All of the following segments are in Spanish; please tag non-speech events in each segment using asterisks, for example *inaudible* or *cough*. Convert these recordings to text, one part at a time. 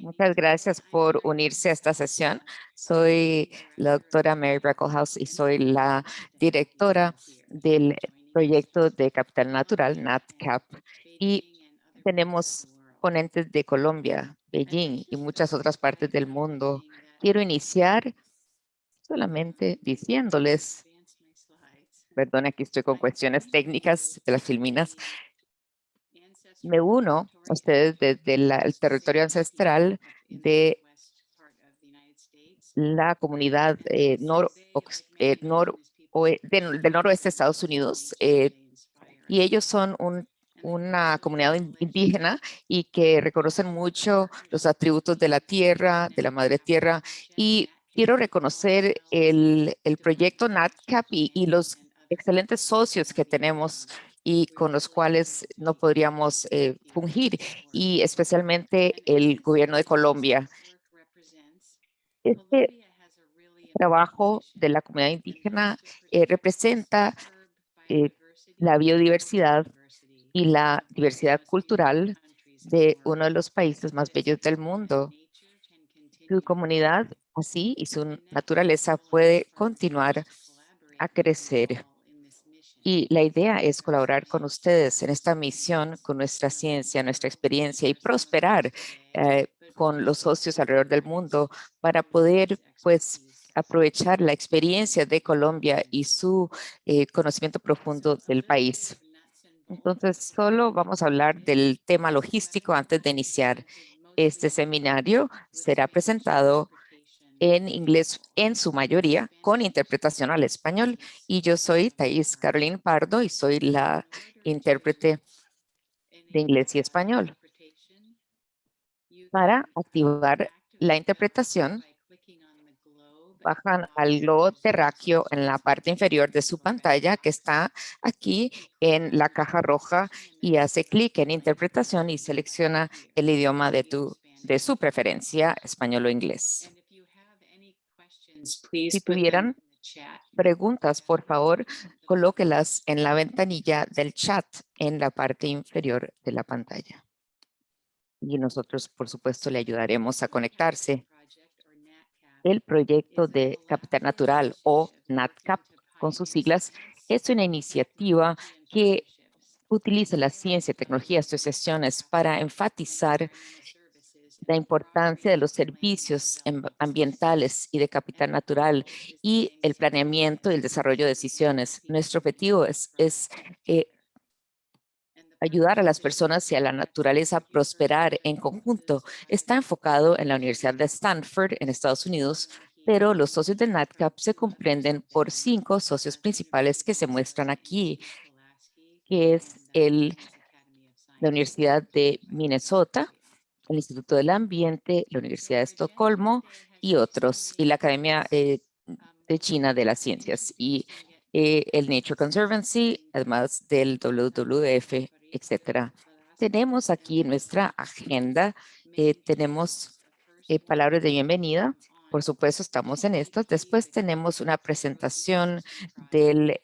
Muchas gracias por unirse a esta sesión. Soy la doctora Mary Brecklehouse y soy la directora del proyecto de Capital Natural, NatCap. Y tenemos ponentes de Colombia, Beijing y muchas otras partes del mundo. Quiero iniciar solamente diciéndoles, perdón, aquí estoy con cuestiones técnicas de las filminas, me uno a ustedes desde el territorio ancestral de la comunidad eh, eh, nor del, noroeste de Estados Unidos eh, y ellos son una comunidad indígena y que reconocen mucho los atributos de la tierra, de la madre tierra y quiero reconocer el, el proyecto NatCap y, y los excelentes socios que tenemos y con los cuales no podríamos eh, fungir, y especialmente el gobierno de Colombia. Este trabajo de la comunidad indígena eh, representa eh, la biodiversidad y la diversidad cultural de uno de los países más bellos del mundo. Su comunidad así y su naturaleza puede continuar a crecer. Y la idea es colaborar con ustedes en esta misión, con nuestra ciencia, nuestra experiencia y prosperar eh, con los socios alrededor del mundo para poder pues aprovechar la experiencia de Colombia y su eh, conocimiento profundo del país. Entonces, solo vamos a hablar del tema logístico antes de iniciar. Este seminario será presentado en inglés en su mayoría con interpretación al español y yo soy Thais Caroline Pardo y soy la intérprete de inglés y español. Para activar la interpretación, bajan al globo terráqueo en la parte inferior de su pantalla que está aquí en la caja roja y hace clic en interpretación y selecciona el idioma de, tu, de su preferencia, español o inglés. Si tuvieran preguntas, por favor, colóquelas en la ventanilla del chat en la parte inferior de la pantalla. Y nosotros, por supuesto, le ayudaremos a conectarse. El proyecto de Capital Natural o NatCap, con sus siglas, es una iniciativa que utiliza la ciencia, tecnología, asociaciones para enfatizar la importancia de los servicios ambientales y de capital natural y el planeamiento y el desarrollo de decisiones. Nuestro objetivo es, es eh, ayudar a las personas y a la naturaleza a prosperar en conjunto. Está enfocado en la Universidad de Stanford en Estados Unidos, pero los socios de NatCap se comprenden por cinco socios principales que se muestran aquí, que es el, la Universidad de Minnesota, el Instituto del Ambiente, la Universidad de Estocolmo y otros, y la Academia eh, de China de las Ciencias y eh, el Nature Conservancy, además del WWF, etcétera. Tenemos aquí nuestra agenda, eh, tenemos palabras de bienvenida, por supuesto estamos en esto. Después tenemos una presentación del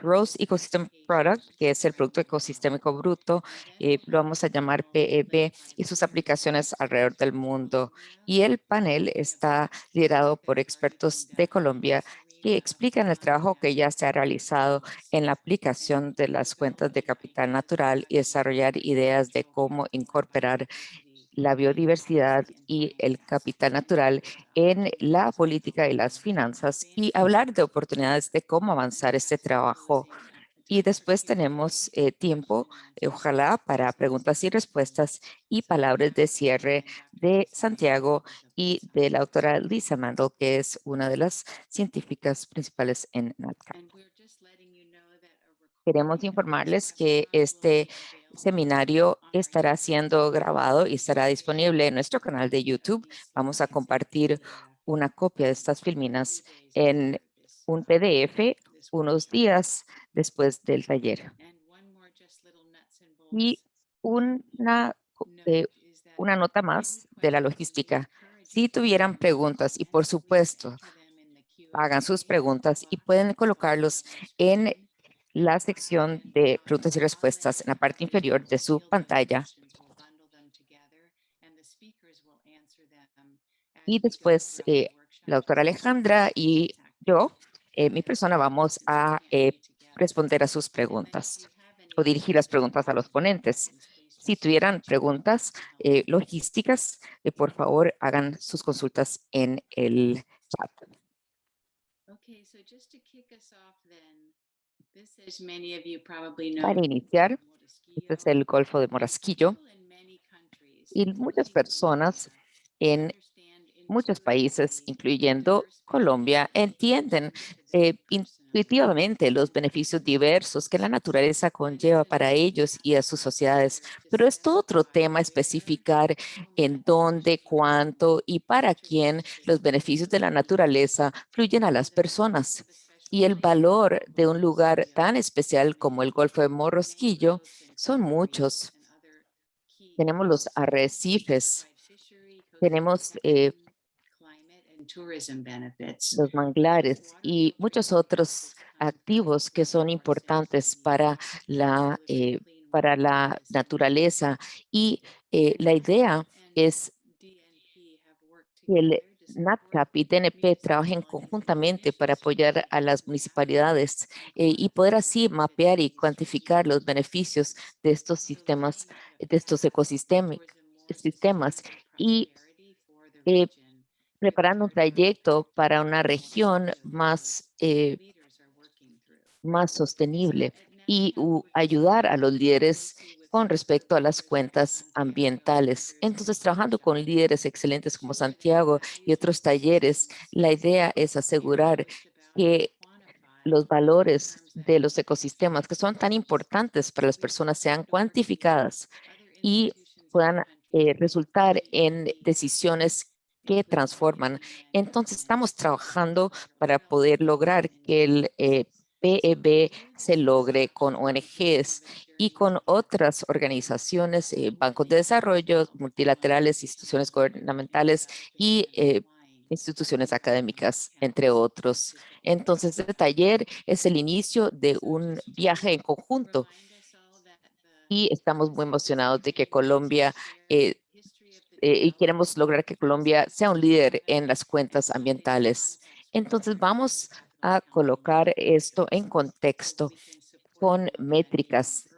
Gross Ecosystem Product, que es el Producto Ecosistémico Bruto, eh, lo vamos a llamar PEB, y sus aplicaciones alrededor del mundo. Y el panel está liderado por expertos de Colombia que explican el trabajo que ya se ha realizado en la aplicación de las cuentas de capital natural y desarrollar ideas de cómo incorporar la biodiversidad y el capital natural en la política y las finanzas y hablar de oportunidades de cómo avanzar este trabajo. Y después tenemos eh, tiempo, eh, ojalá, para preguntas y respuestas y palabras de cierre de Santiago y de la doctora Lisa Mandel, que es una de las científicas principales en NatCap. Queremos informarles que este seminario estará siendo grabado y estará disponible en nuestro canal de YouTube. Vamos a compartir una copia de estas filminas en un PDF unos días después del taller. Y una, eh, una nota más de la logística. Si tuvieran preguntas, y por supuesto, hagan sus preguntas y pueden colocarlos en la sección de preguntas y respuestas en la parte inferior de su pantalla. Y después eh, la doctora Alejandra y yo, eh, mi persona, vamos a eh, responder a sus preguntas o dirigir las preguntas a los ponentes. Si tuvieran preguntas logísticas, por favor, hagan sus consultas en el chat. Para iniciar, este es el Golfo de Morasquillo y muchas personas en muchos países, incluyendo Colombia, entienden eh, intuitivamente los beneficios diversos que la naturaleza conlleva para ellos y a sus sociedades. Pero es todo otro tema especificar en dónde, cuánto y para quién los beneficios de la naturaleza fluyen a las personas. Y el valor de un lugar tan especial como el Golfo de Morrosquillo son muchos. Tenemos los arrecifes, tenemos eh, los manglares y muchos otros activos que son importantes para la, eh, para la naturaleza. Y eh, la idea es que el NatCap y DNP trabajen conjuntamente para apoyar a las municipalidades eh, y poder así mapear y cuantificar los beneficios de estos sistemas, de estos ecosistemas sistemas y preparando un trayecto para una región más, eh, más sostenible y ayudar a los líderes con respecto a las cuentas ambientales. Entonces, trabajando con líderes excelentes como Santiago y otros talleres, la idea es asegurar que los valores de los ecosistemas que son tan importantes para las personas sean cuantificadas y puedan eh, resultar en decisiones que transforman. Entonces, estamos trabajando para poder lograr que el eh, PEB se logre con ONGs y con otras organizaciones, eh, bancos de desarrollo, multilaterales, instituciones gubernamentales y eh, instituciones académicas, entre otros. Entonces, este taller es el inicio de un viaje en conjunto y estamos muy emocionados de que Colombia eh, y queremos lograr que Colombia sea un líder en las cuentas ambientales. Entonces vamos a colocar esto en contexto con métricas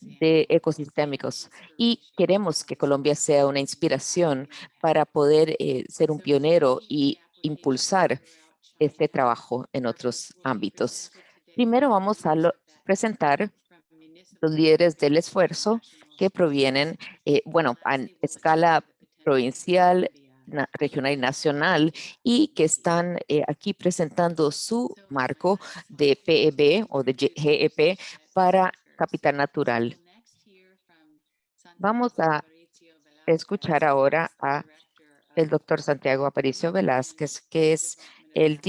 de ecosistémicos y queremos que Colombia sea una inspiración para poder eh, ser un pionero y impulsar este trabajo en otros ámbitos. Primero vamos a presentar los líderes del esfuerzo que provienen, eh, bueno, a escala provincial, regional y nacional y que están eh, aquí presentando su marco de PEB o de GEP para capital natural. Vamos a escuchar ahora a el doctor Santiago Aparicio Velázquez, que es el,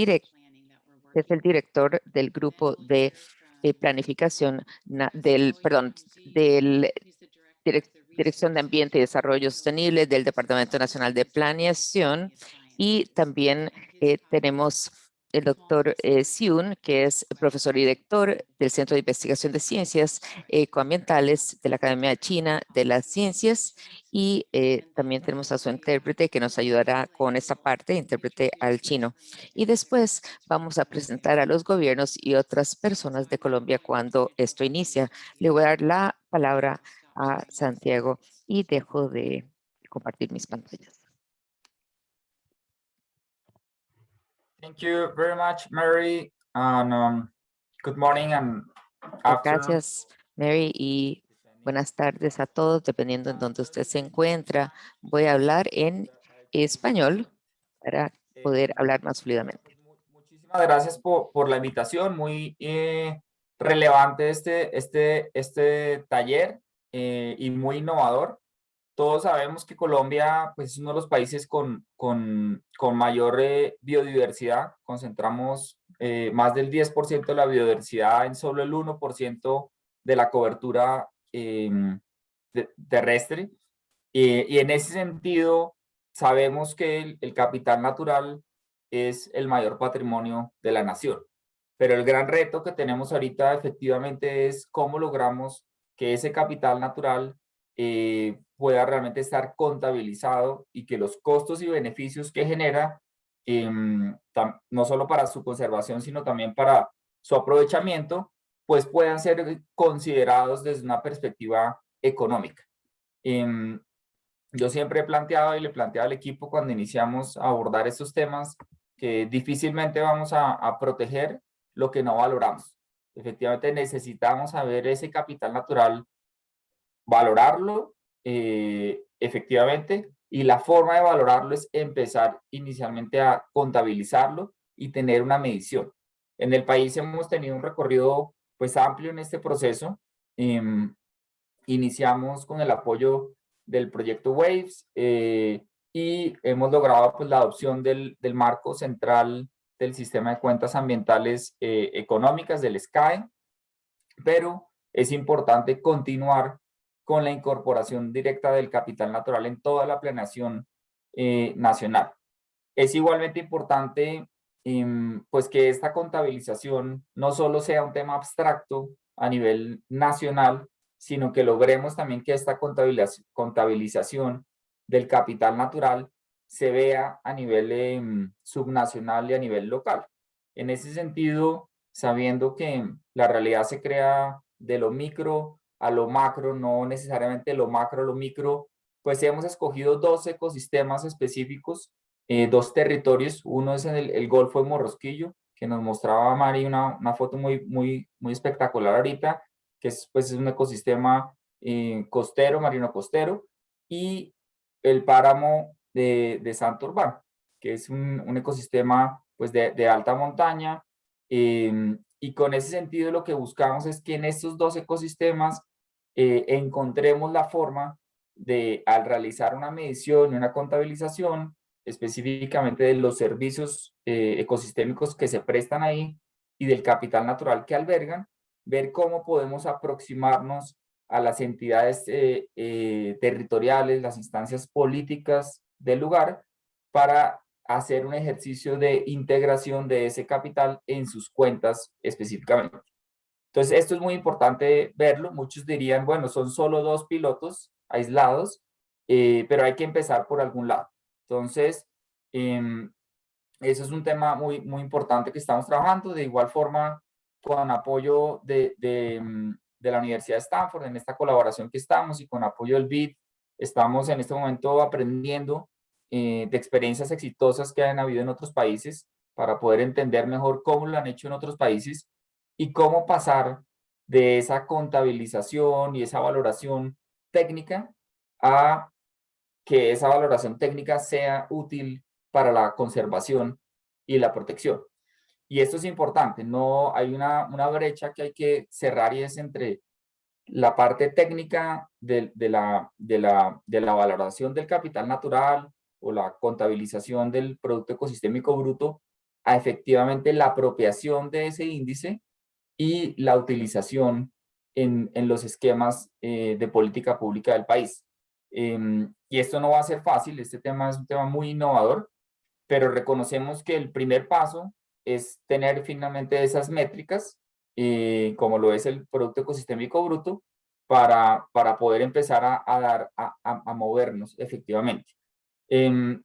es el director del grupo de eh, planificación del, perdón, del Dirección de Ambiente y Desarrollo Sostenible del Departamento Nacional de Planeación y también eh, tenemos el doctor eh, Xiun, que es profesor y director del Centro de Investigación de Ciencias Ecoambientales de la Academia China de las Ciencias y eh, también tenemos a su intérprete que nos ayudará con esta parte, intérprete al chino. Y después vamos a presentar a los gobiernos y otras personas de Colombia cuando esto inicia. Le voy a dar la palabra a Santiago y dejo de compartir mis pantallas. Thank you very much, Mary. And, um, good morning and Gracias, Mary, y buenas tardes a todos, dependiendo en dónde usted se encuentra. Voy a hablar en español para poder hablar más fluidamente. Muchísimas gracias por, por la invitación, muy eh, relevante este, este, este taller eh, y muy innovador. Todos sabemos que Colombia pues, es uno de los países con, con, con mayor eh, biodiversidad. Concentramos eh, más del 10% de la biodiversidad en solo el 1% de la cobertura em, terrestre. Eh, y en ese sentido, sabemos que el, el capital natural es el mayor patrimonio de la nación. Pero el gran reto que tenemos ahorita efectivamente es cómo logramos que ese capital natural eh, pueda realmente estar contabilizado y que los costos y beneficios que genera, em, no solo para su conservación, sino también para su aprovechamiento, pues puedan ser considerados desde una perspectiva económica. Em, yo siempre he planteado y le planteado al equipo cuando iniciamos a abordar estos temas que difícilmente vamos a proteger lo que no valoramos. Efectivamente necesitamos saber ese capital natural valorarlo eh, efectivamente y la forma de valorarlo es empezar inicialmente a contabilizarlo y tener una medición. En el país hemos tenido un recorrido pues amplio en este proceso. Em, iniciamos con el apoyo del proyecto WAVES eh, y hemos logrado pues la adopción del, del, marco central del sistema de cuentas ambientales eh, económicas del SCAE, pero es importante continuar con la incorporación directa del capital natural en toda la planeación eh, nacional. Es igualmente importante em, pues que esta contabilización no solo sea un tema abstracto a nivel nacional, sino que logremos también que esta contabilización del capital natural se vea a nivel em, subnacional y a nivel local. En ese sentido, sabiendo que la realidad se crea de lo micro a lo macro, no necesariamente lo macro, lo micro, pues hemos escogido dos ecosistemas específicos, eh, dos territorios, uno es en el, Golfo de Morrosquillo, que nos mostraba Mari una, una, foto muy, muy, muy espectacular ahorita, que es, pues, es un ecosistema eh, costero, marino costero, y el páramo de, de Santo Urbán, que es un, un ecosistema pues, de, de alta montaña, em, y con ese sentido lo que buscamos es que en estos dos ecosistemas eh, encontremos la forma de, al realizar una medición y una contabilización, específicamente de los servicios eh, ecosistémicos que se prestan ahí y del capital natural que albergan, ver cómo podemos aproximarnos a las entidades eh, territoriales, las instancias políticas del lugar, para hacer un ejercicio de integración de ese capital en sus cuentas específicamente. Entonces, esto es muy importante verlo. Muchos dirían, bueno, son solo dos pilotos aislados, eh, pero hay que empezar por algún lado. Entonces, eh, eso es un tema muy, muy importante que estamos trabajando. De igual forma, con apoyo de, de, mm, de la Universidad de Stanford, en esta colaboración que estamos y con apoyo del BID, estamos en este momento aprendiendo eh, de experiencias exitosas que han habido en otros países para poder entender mejor cómo lo han hecho en otros países y cómo pasar de esa contabilización y esa valoración técnica a que esa valoración técnica sea útil para la conservación y la protección. Y esto es importante, no hay una, una brecha que hay que cerrar y es entre la parte técnica de, de, la, de, la, de la valoración del capital natural o la contabilización del producto ecosistémico bruto a efectivamente la apropiación de ese índice y la utilización en, en los esquemas eh, de política pública del país. Em, y esto no va a ser fácil, este tema es un tema muy innovador, pero reconocemos que el primer paso es tener finalmente esas métricas, eh, como lo es el Producto Ecosistémico Bruto, para, para poder empezar a, a dar, a, a, movernos efectivamente. Eh,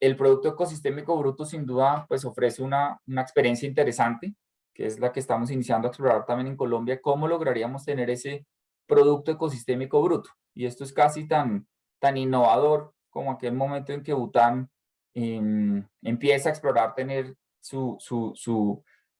el Producto Ecosistémico Bruto sin duda pues ofrece una, una experiencia interesante, que es la que estamos iniciando a explorar también en Colombia, cómo lograríamos tener ese producto ecosistémico bruto. Y esto es casi tan, tan innovador como aquel momento en que Bután em, empieza a explorar tener su, su,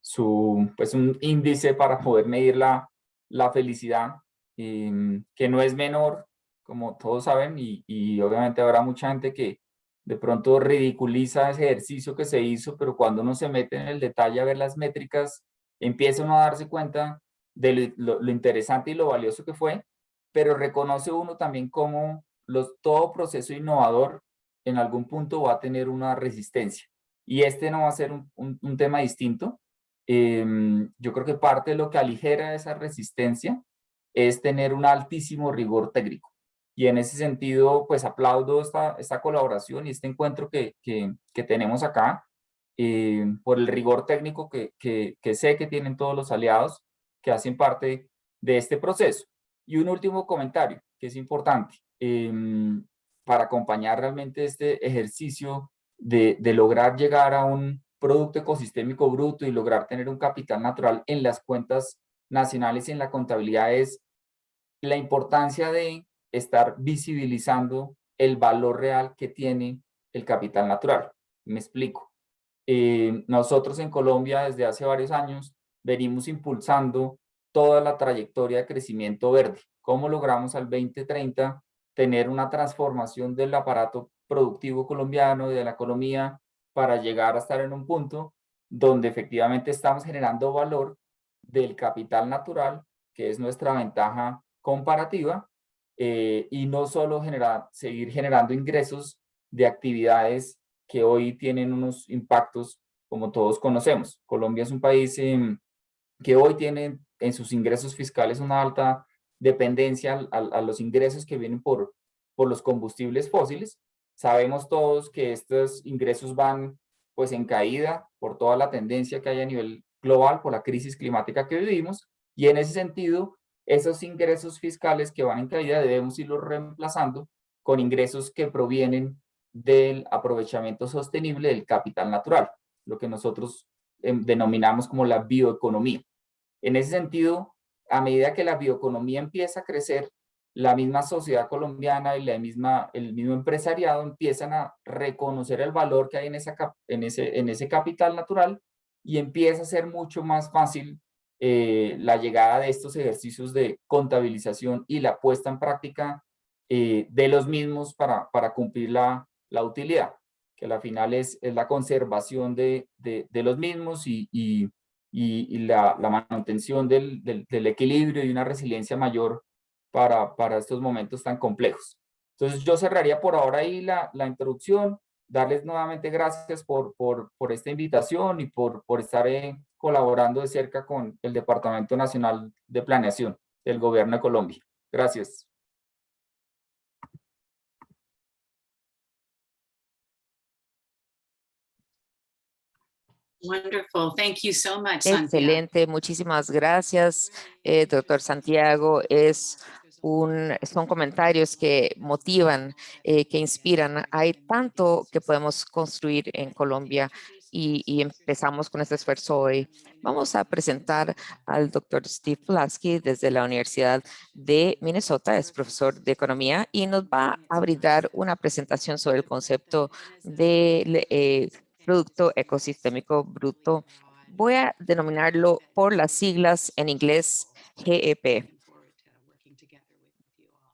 su, pues un índice para poder medir la, la felicidad, em, que no es menor, como todos saben, y, y obviamente habrá mucha gente que de pronto ridiculiza ese ejercicio que se hizo, pero cuando uno se mete en el detalle a ver las métricas, empieza uno a darse cuenta de lo, interesante y lo valioso que fue, pero reconoce uno también cómo los, todo proceso innovador en algún punto va a tener una resistencia. Y este no va a ser un, un, tema distinto. Em, yo creo que parte de lo que aligera esa resistencia es tener un altísimo rigor técnico. Y en ese sentido, pues aplaudo esta, esta colaboración y este encuentro que, que, tenemos acá eh, por el rigor técnico que, que, sé que tienen todos los aliados que hacen parte de este proceso. Y un último comentario. que es importante em, para acompañar realmente este ejercicio de, de lograr llegar a un producto ecosistémico bruto y lograr tener un capital natural en las cuentas nacionales y en la contabilidad es la importancia de estar visibilizando el valor real que tiene el capital natural. Me explico. Eh, nosotros en Colombia desde hace varios años venimos impulsando toda la trayectoria de crecimiento verde. ¿Cómo logramos al 2030 tener una transformación del aparato productivo colombiano, de la economía, para llegar a estar en un punto donde efectivamente estamos generando valor del capital natural, que es nuestra ventaja comparativa, eh, y no solo generar, seguir generando ingresos de actividades que hoy tienen unos impactos como todos conocemos. Colombia es un país em, que hoy tiene en sus ingresos fiscales una alta dependencia a, a, los ingresos que vienen por, por los combustibles fósiles. Sabemos todos que estos ingresos van pues en caída por toda la tendencia que hay a nivel global, por la crisis climática que vivimos, y en ese sentido, esos ingresos fiscales que van en caída debemos irlos reemplazando con ingresos que provienen del aprovechamiento sostenible del capital natural, lo que nosotros em, denominamos como la bioeconomía. En ese sentido, a medida que la bioeconomía empieza a crecer, la misma sociedad colombiana y la misma, el mismo empresariado empiezan a reconocer el valor que hay en, esa, en, ese, en ese capital natural y empieza a ser mucho más fácil eh, la llegada de estos ejercicios de contabilización y la puesta en práctica eh, de los mismos para, para cumplir la, la utilidad, que al final es, es la conservación de, de, los mismos y, y, la, la, manutención del, del, equilibrio y una resiliencia mayor para, para estos momentos tan complejos. Entonces yo cerraría por ahora ahí la, la introducción, darles nuevamente gracias por, por, por esta invitación y por, por estar eh, colaborando de cerca con el Departamento Nacional de Planeación del Gobierno de Colombia. Gracias. Wonderful. Thank you so much, Excelente. Muchísimas gracias, eh, doctor Santiago. Es un, son comentarios que motivan, eh, que inspiran. Hay tanto que podemos construir en Colombia y, empezamos con este esfuerzo hoy. Vamos a presentar al doctor Steve Pulaski desde la Universidad de Minnesota, es profesor de economía y nos va a brindar una presentación sobre el concepto de eh, producto ecosistémico bruto. Voy a denominarlo por las siglas en inglés GEP.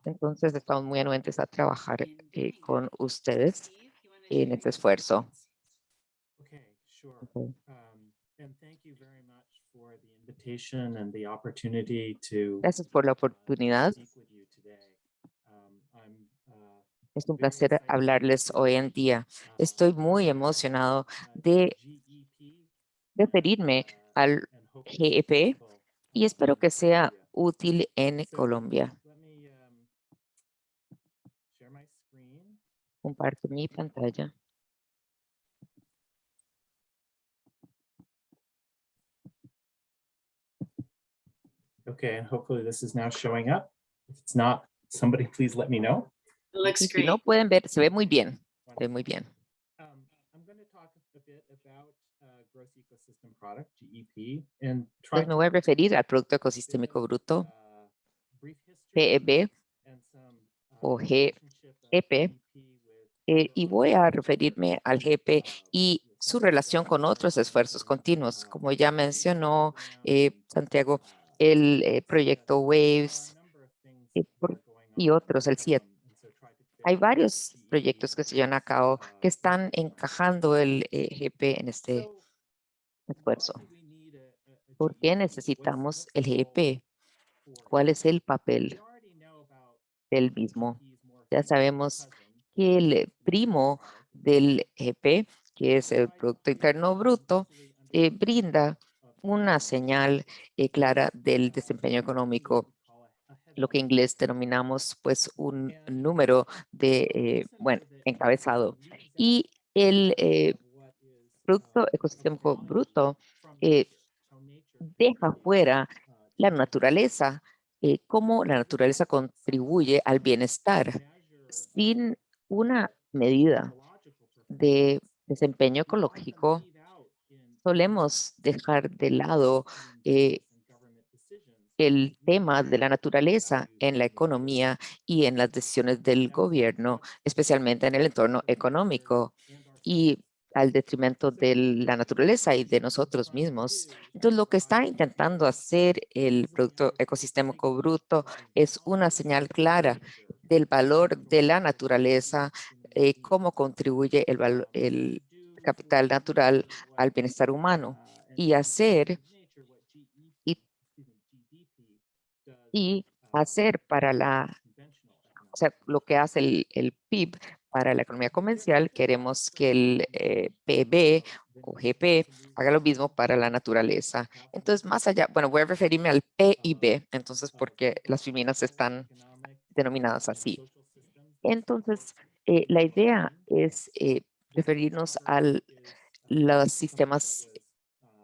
Entonces, estamos muy anuentes a trabajar eh, con ustedes en este esfuerzo. Gracias por la oportunidad. Es un placer hablarles hoy en día. Estoy muy emocionado de referirme al GEP y espero que sea útil en Colombia. Comparto mi pantalla. Okay, and hopefully this is now showing up. If it's not, somebody please let me know. Looks Si great. no pueden ver, se ve muy bien. Se ve muy bien. Um, I'm going to talk a bit about uh, gross ecosystem product, GEP, and try Pues me voy a referir al Producto Ecosistémico Bruto, uh, PEB, and some, uh, o GEP, GEP with, eh, y uh, voy a referirme al GP uh, y with su relación con otros esfuerzos continuos. Como ya mencionó eh, Santiago, el eh, proyecto WAVES y, otros, el CIET. Hay varios proyectos que se llevan a cabo que están encajando el eh, GP en este esfuerzo. ¿Por qué necesitamos el role GP? ¿Cuál es el papel del mismo? Ya sabemos que el primo del GP, que es el Producto Interno Bruto, eh, brinda una señal eh, clara del desempeño económico, lo que en inglés denominamos pues un número de, eh, bueno, encabezado. Y el eh, Producto Ecosistémico Bruto eh, deja fuera la naturaleza cómo la naturaleza contribuye al bienestar sin una medida de desempeño ecológico, solemos dejar de lado eh, el tema de la naturaleza en la economía y en las decisiones del gobierno, especialmente en el entorno económico y al detrimento de la naturaleza y de nosotros mismos. Entonces, lo que está intentando hacer el Producto Ecosistémico Bruto es una señal clara del valor de la naturaleza, eh, cómo contribuye el, el capital natural al bienestar humano y hacer y- y hacer para la, o sea, lo que hace el, el PIB para la economía comercial, queremos que el eh, PB o GP haga lo mismo para la naturaleza. Entonces, más allá, bueno, voy a referirme al PIB, entonces, porque las feminas están denominadas así. Entonces, eh, la idea es eh, referirnos a los sistemas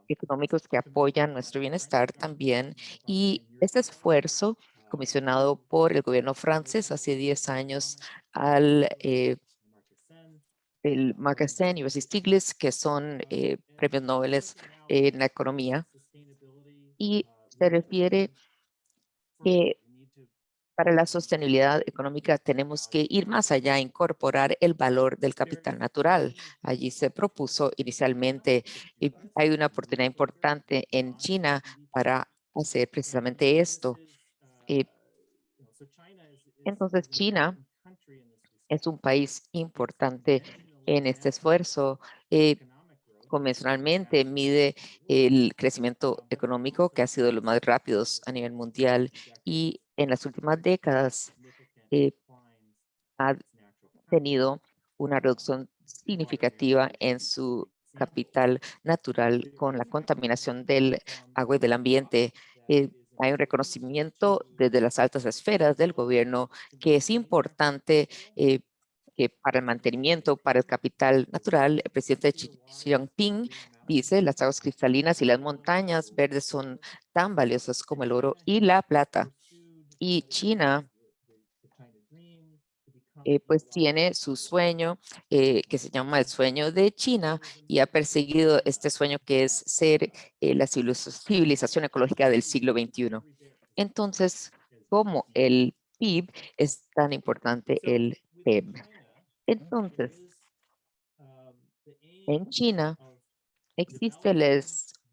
económicos que apoyan nuestro bienestar también. Y este esfuerzo comisionado por el gobierno francés hace 10 años al eh, el y Bessie Stiglitz, que son eh, premios Nobel en la economía, y se refiere que para la sostenibilidad económica tenemos que ir más allá, incorporar el valor del capital natural. Allí se propuso inicialmente, y hay una oportunidad importante en China para hacer precisamente esto. Eh, entonces, China es un país importante en este esfuerzo. Eh, convencionalmente mide el crecimiento económico que ha sido los más rápidos a nivel mundial y en las últimas décadas eh, ha tenido una reducción significativa en su capital natural con la contaminación del agua y del ambiente. Eh, hay un reconocimiento desde las altas esferas del gobierno que es importante eh, para el mantenimiento, para el capital natural, el presidente Xi Xi Jinping dice las aguas cristalinas y las montañas verdes son tan valiosas como el oro y la plata. Y China eh, pues tiene su sueño eh, que se llama el sueño de China y ha perseguido este sueño que es ser eh, la civiliz- civilización ecológica del siglo XXI. Entonces, como el PIB es tan importante el PEB. Entonces, en China existe el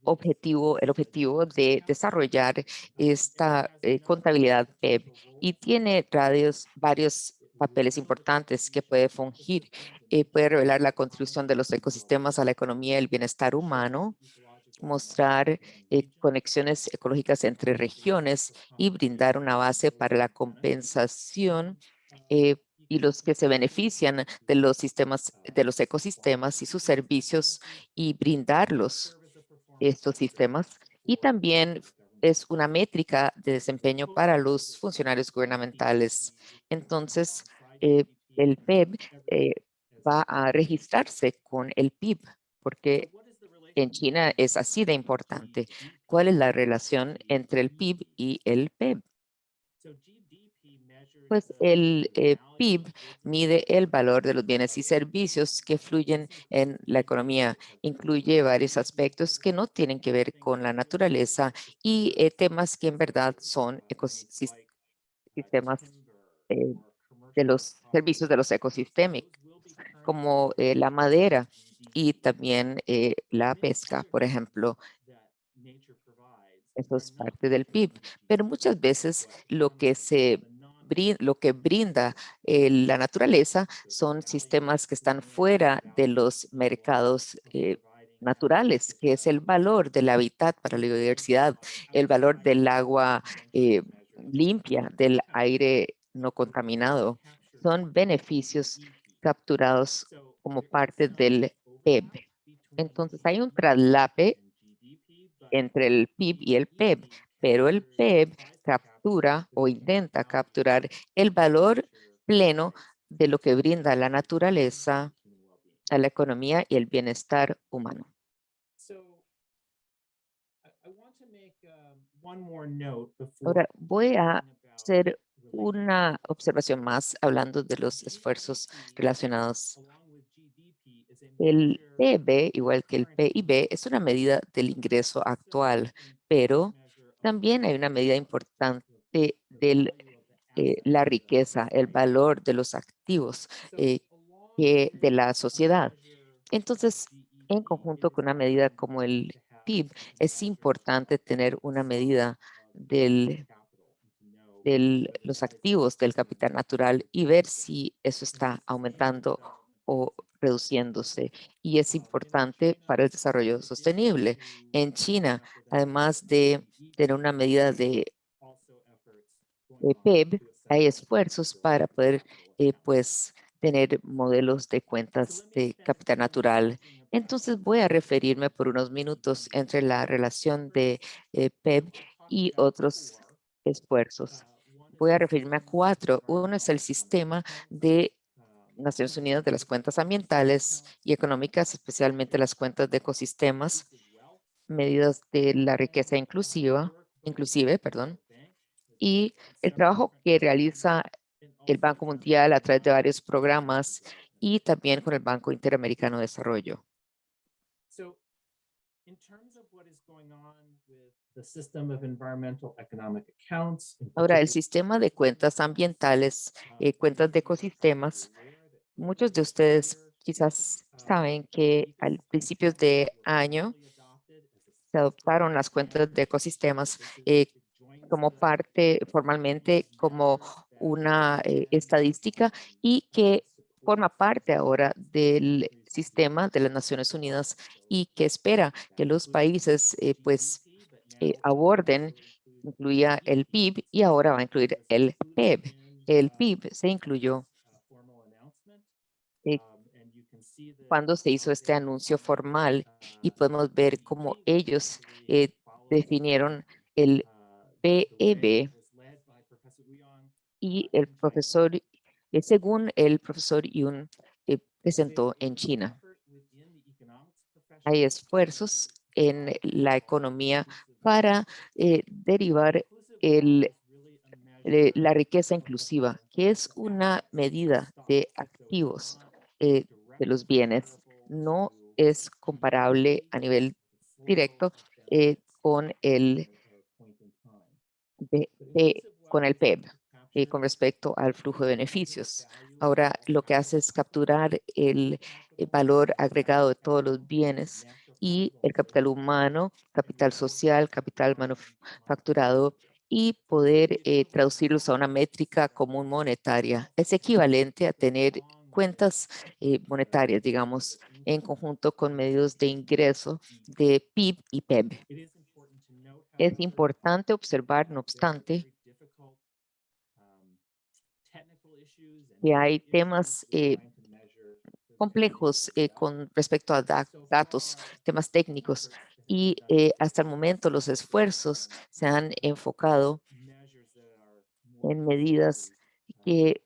objetivo, el objetivo de desarrollar esta eh, contabilidad PEB y tiene radios, varios papeles importantes que puede fungir. Eh, puede revelar la contribución de los ecosistemas a la economía y el bienestar humano, mostrar eh, conexiones ecológicas entre regiones y brindar una base para la compensación y los que se benefician de los sistemas, de los ecosistemas y sus servicios y brindarlos estos sistemas. Y también es una métrica de desempeño para los funcionarios gubernamentales. Entonces, eh, el PEB eh, va a registrarse con el PIB, porque en China es así de importante. ¿Cuál es la relación entre el PIB y el PEB? Pues el eh, PIB mide el valor de los bienes y servicios que fluyen en la economía. Incluye varios aspectos que no tienen que ver con la naturaleza y eh, temas que en verdad son ecosistemas eh, de los servicios de los ecosistemas, como la madera y también la pesca, por ejemplo. Eso es parte del PIB, pero muchas veces lo que se lo que brinda eh, la naturaleza son sistemas que están fuera de los mercados eh, naturales, que es el valor del hábitat para la biodiversidad, el valor del agua eh, limpia, del aire no contaminado. Son beneficios capturados como parte del PEB. Entonces hay un traslape entre el PIB y el PEB, pero el PEB captura o intenta capturar el valor pleno de lo que brinda la naturaleza a la economía y el bienestar humano. note Ahora voy a hacer una observación más hablando de los esfuerzos relacionados. El PIB, igual que el PIB, es una medida del ingreso actual, pero también hay una medida importante de la riqueza, el valor de los activos eh, de la sociedad. Entonces, en conjunto con una medida como el PIB, es importante tener una medida del, de los activos del capital natural y ver si eso está aumentando o reduciéndose. Y es importante para el desarrollo sostenible. En China, además de tener una medida de eh, PIB, hay esfuerzos para poder eh, pues tener modelos de cuentas de capital natural. Entonces voy a referirme por unos minutos entre la relación de eh, PIB y otros esfuerzos. Voy a referirme a cuatro. Uno es el sistema de Naciones Unidas de las cuentas ambientales y económicas, especialmente las cuentas de ecosistemas, medidas de la riqueza inclusiva, inclusive, perdón, y el trabajo que realiza el Banco Mundial a través de varios programas y también con el Banco Interamericano de Desarrollo. So, in terms of what is going on with the system of environmental economic accounts. in Ahora, el sistema de cuentas ambientales, eh, cuentas de ecosistemas, muchos de ustedes quizás saben que al principios de año se adoptaron las cuentas de ecosistemas eh, como parte formalmente como una eh, estadística y que forma parte ahora del sistema de las Naciones Unidas y que espera que los países eh, pues eh, aborden, incluía el PIB y ahora va a incluir el PEB. El PIB se incluyó eh, cuando se hizo este anuncio formal y podemos ver cómo ellos eh, definieron el PEB y el profesor, eh, según el profesor Yun eh, presentó en China. Hay esfuerzos en la economía para eh, derivar el, la riqueza inclusiva, que es una medida de activos de los bienes. No es comparable a nivel directo con el de- con el PEB eh, con respecto al flujo de beneficios. Ahora lo que hace es capturar el, eh, valor agregado de todos los bienes y el capital humano, capital social, capital manufacturado y poder eh, traducirlos a una métrica común monetaria. Es equivalente a tener cuentas monetarias, digamos, en conjunto con medios de ingreso de PIB y PEB. Es importante observar, no obstante, que hay temas eh, complejos eh, con respecto a da- datos, temas técnicos, y eh, hasta el momento los esfuerzos se han enfocado en medidas que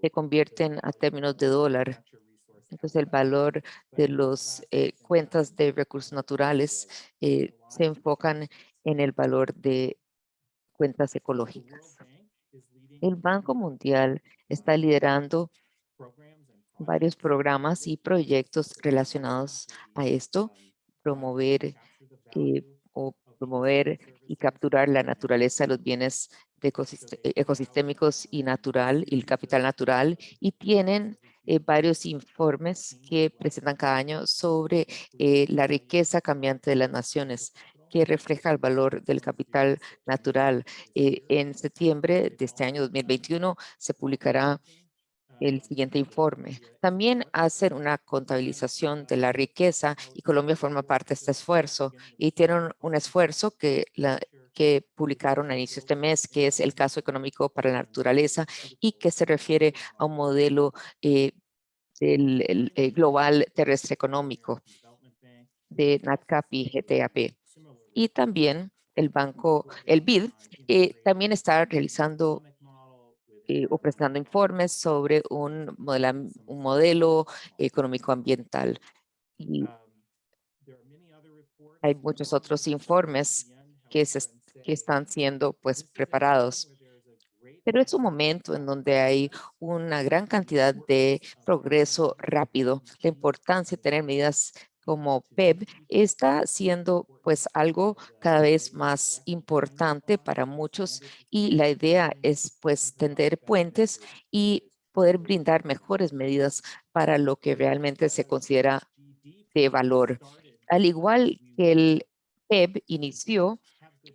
se convierten a términos de dólar. Entonces, el valor de las cuentas de recursos naturales eh, se enfocan en el valor de cuentas ecológicas. El Banco Mundial está liderando varios programas y proyectos relacionados a esto, promover eh, o promover y capturar la naturaleza los bienes de eh, ecosistémicos y natural y el capital natural y tienen eh, varios informes que presentan cada año sobre eh, la riqueza cambiante de las naciones que refleja el valor del capital natural. Eh, en septiembre de este año 2021 se publicará el siguiente informe. También hacen una contabilización de la riqueza y Colombia forma parte de este esfuerzo y tienen un esfuerzo que, que publicaron a inicio de este mes, que es el caso económico para la naturaleza y que se refiere a un modelo eh, del el, eh, global terrestre económico de NatCap y GTAP. Y también el banco, el BID, eh, también está realizando eh, o presentando informes sobre un, modela- un modelo económico ambiental. Y hay muchos otros informes que, se, que están siendo pues preparados. Pero es un momento en donde hay una gran cantidad de progreso rápido. La importancia de tener medidas como PEB está siendo pues algo cada vez más importante para muchos y la idea es pues tender puentes y poder brindar mejores medidas para lo que realmente se considera de valor. Al igual que el PEB inició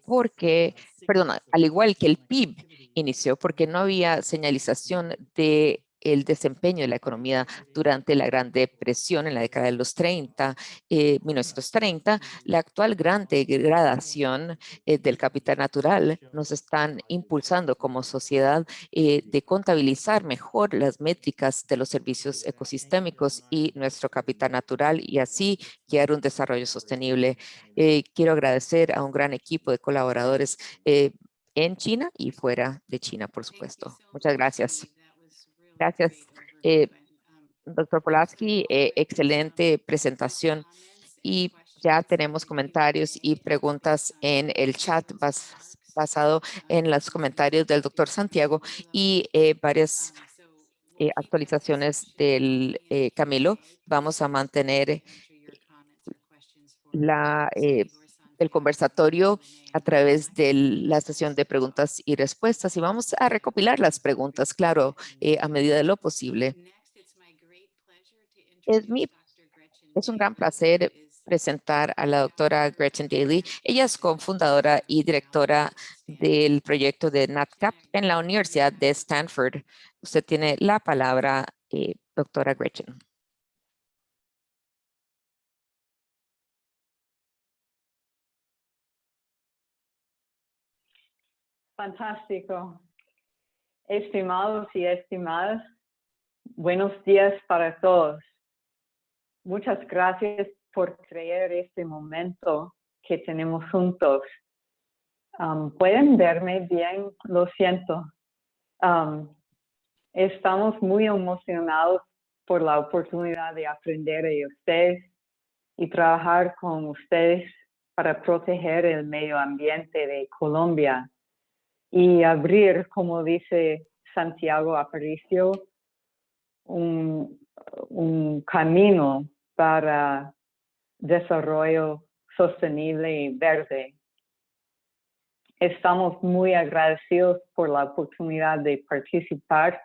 porque, perdón, al igual que el PIB inició porque no había señalización de el desempeño de la economía durante la Gran Depresión en la década de los 30, 1930, eh, la actual gran degradación eh, del capital natural nos están impulsando como sociedad eh, de contabilizar mejor las métricas de los servicios ecosistémicos y nuestro capital natural y así guiar un desarrollo sostenible. quiero agradecer a un gran equipo de colaboradores en China y fuera de China, por supuesto. Muchas gracias. Gracias, eh, doctor Polaski. Eh, excelente presentación. Y ya tenemos comentarios y preguntas en el chat basado en los comentarios del doctor Santiago y eh, varias actualizaciones del Camilo. Vamos a mantener la el conversatorio a través de la sesión de preguntas y respuestas y vamos a recopilar las preguntas, claro, eh, a medida de lo posible. Es, mi, es un gran placer presentar a la doctora Gretchen Daly. Ella es cofundadora y directora del proyecto de NatCap en la Universidad de Stanford. Usted tiene la palabra, eh, doctora Gretchen. Fantástico. Estimados y estimadas, buenos días para todos. Muchas gracias por creer este momento que tenemos juntos. Um, ¿Pueden verme bien? Lo siento. Um, estamos muy emocionados por la oportunidad de aprender de ustedes y trabajar con ustedes para proteger el medio ambiente de Colombia y abrir, como dice Santiago Aparicio, un, un camino para desarrollo sostenible y verde. Estamos muy agradecidos por la oportunidad de participar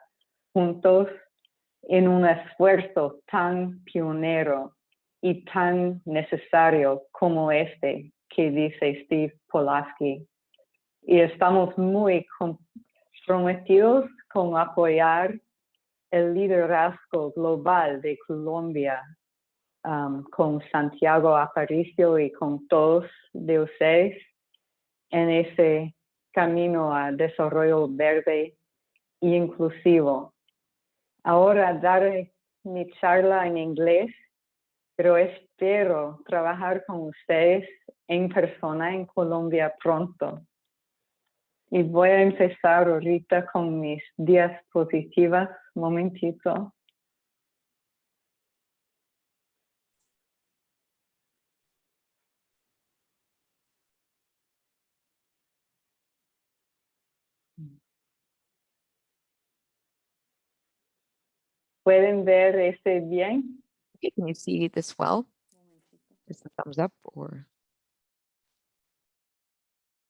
juntos en un esfuerzo tan pionero y tan necesario como este que dice Steve Polaski y estamos muy comprometidos con apoyar el liderazgo global de Colombia um, con Santiago Aparicio y con todos de ustedes en ese camino a desarrollo verde e inclusivo. Ahora daré mi charla en inglés, pero espero trabajar con ustedes en persona en Colombia pronto. Y voy a empezar ahorita con mis diapositivas. Momentito. ¿Pueden ver este bien? Can you see this well? Is the thumbs up or?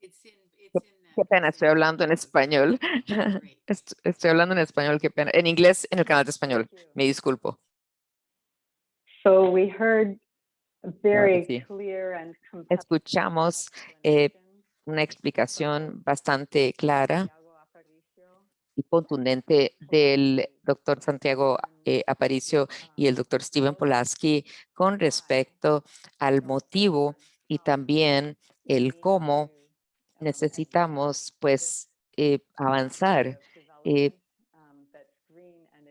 It's in, it's in Qué pena, estoy hablando en español. *laughs* Estoy hablando en español, qué pena. En inglés, en el canal de español. Me disculpo. So we heard very sí. clear and Escuchamos eh, una explicación bastante clara y contundente del doctor Santiago eh, Aparicio y el doctor Steven Polaski con respecto al motivo y también el cómo necesitamos pues eh, avanzar eh,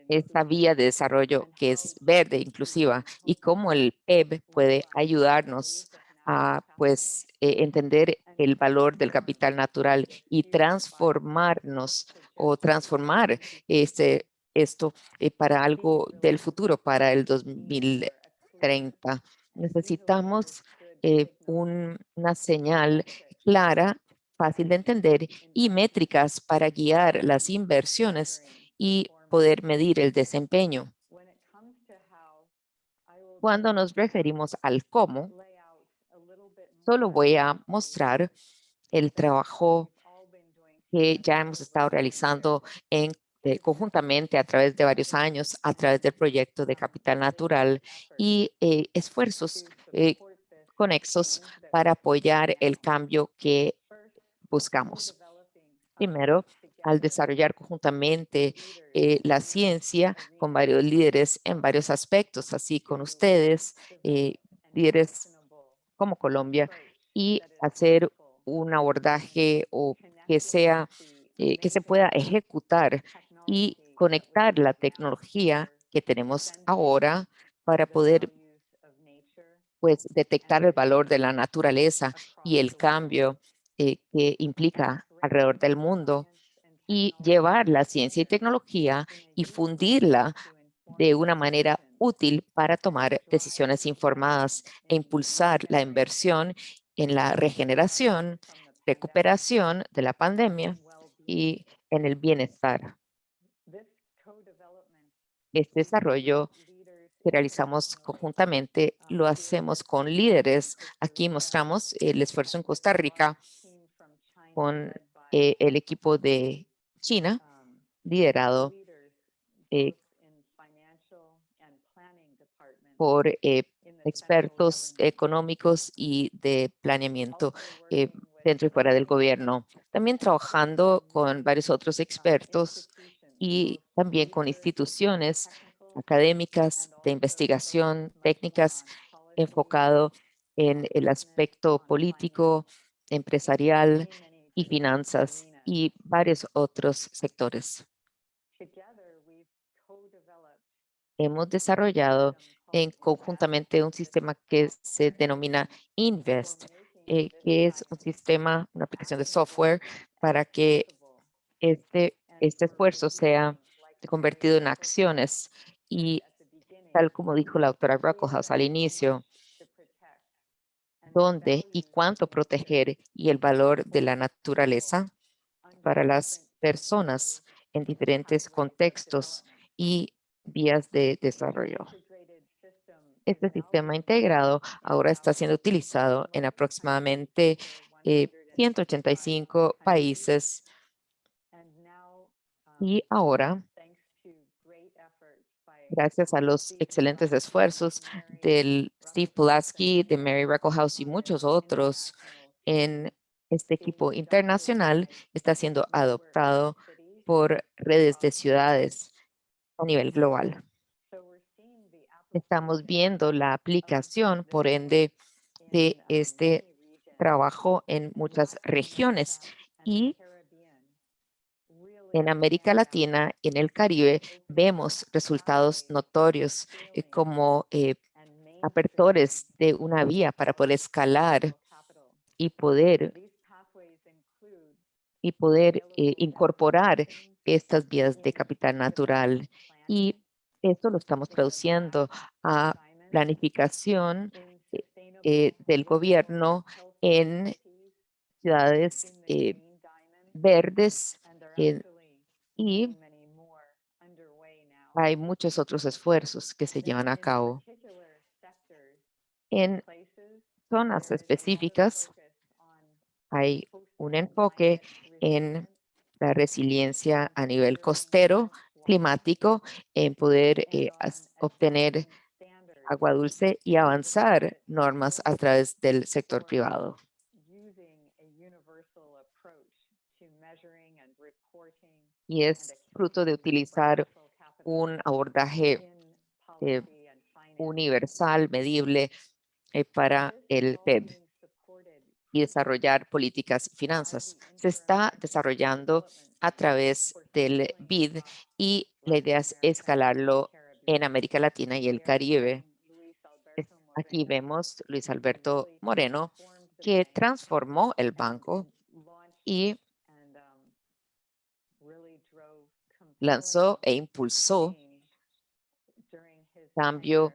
esta vía de desarrollo que es verde, inclusiva, y cómo el PEB puede ayudarnos a pues eh, entender el valor del capital natural y transformarnos o transformar este, esto para algo del futuro, para el 2030. Necesitamos eh, un- una señal clara, fácil de entender y métricas para guiar las inversiones y poder medir el desempeño. Cuando nos referimos al cómo, solo voy a mostrar el trabajo que ya hemos estado realizando en, eh, conjuntamente a través de varios años, a través del proyecto de Capital Natural y eh, esfuerzos eh, conexos para apoyar el cambio que buscamos. Primero, al desarrollar conjuntamente eh, la ciencia con varios líderes en varios aspectos, así con ustedes, eh, líderes como Colombia, y hacer un abordaje o que sea, eh, que se pueda ejecutar y conectar la tecnología que tenemos ahora para poder pues detectar el valor de la naturaleza y el cambio eh, que implica alrededor del mundo y llevar la ciencia y tecnología y fundirla de una manera útil para tomar decisiones informadas e impulsar la inversión en la regeneración, recuperación de la pandemia y en el bienestar. Este desarrollo que realizamos conjuntamente lo hacemos con líderes. Aquí mostramos el esfuerzo en Costa Rica con eh, el equipo de China, liderado eh, por eh, expertos económicos y de planeamiento eh, dentro y fuera del gobierno. También trabajando con varios otros expertos y también con instituciones académicas de investigación, técnicas enfocado en el aspecto político, empresarial y finanzas y varios otros sectores. Hemos desarrollado en conjuntamente un sistema que se denomina Invest, eh, que es un sistema, una aplicación de software para que este, este esfuerzo sea convertido en acciones y tal como dijo la doctora Brocklehouse al inicio, dónde y cuánto proteger y el valor de la naturaleza para las personas en diferentes contextos y vías de desarrollo. Este sistema integrado ahora está siendo utilizado en aproximadamente eh, 185 países y ahora, gracias a los excelentes esfuerzos del Steve Pulaski, de Mary Reckelhouse y muchos otros en este equipo internacional, está siendo adoptado por redes de ciudades a nivel global. Estamos viendo la aplicación, por ende, de este trabajo en muchas regiones y en América Latina, en el Caribe, vemos resultados notorios eh, como eh, apertores de una vía para poder escalar y poder, y poder eh, incorporar estas vías de capital natural. Y esto lo estamos traduciendo a planificación del gobierno en ciudades verdes y hay muchos otros esfuerzos que se llevan a cabo. En zonas específicas hay un enfoque en la resiliencia a nivel costero, climático, en poder eh, obtener agua dulce y avanzar normas a través del sector privado. Y es fruto de utilizar un abordaje eh, universal, medible eh, para el PEB y desarrollar políticas y finanzas. Se está desarrollando a través del BID y la idea es escalarlo en América Latina y el Caribe. Aquí vemos Luis Alberto Moreno, que transformó el banco y lanzó e impulsó cambio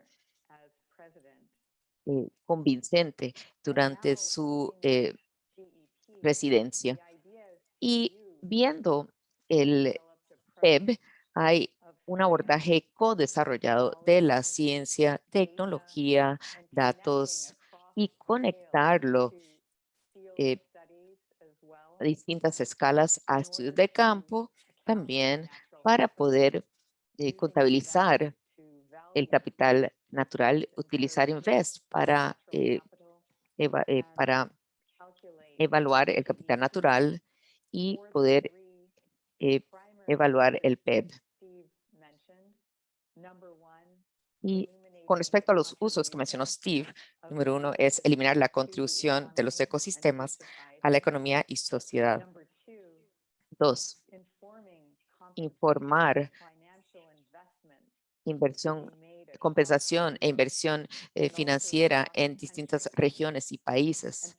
eh, convincente durante su eh, residencia. Y viendo el PEB, hay un abordaje co-desarrollado de la ciencia, tecnología, datos y conectarlo eh, a distintas escalas a estudios de campo también para poder eh, contabilizar el capital natural, utilizar Invest para, eh, eva- eh, para evaluar el capital natural y poder eh, evaluar el PEB. Y con respecto a los usos que mencionó Steve, número uno es eliminar la contribución de los ecosistemas a la economía y sociedad. Dos, informar inversión, compensación e inversión eh, financiera en distintas regiones y países.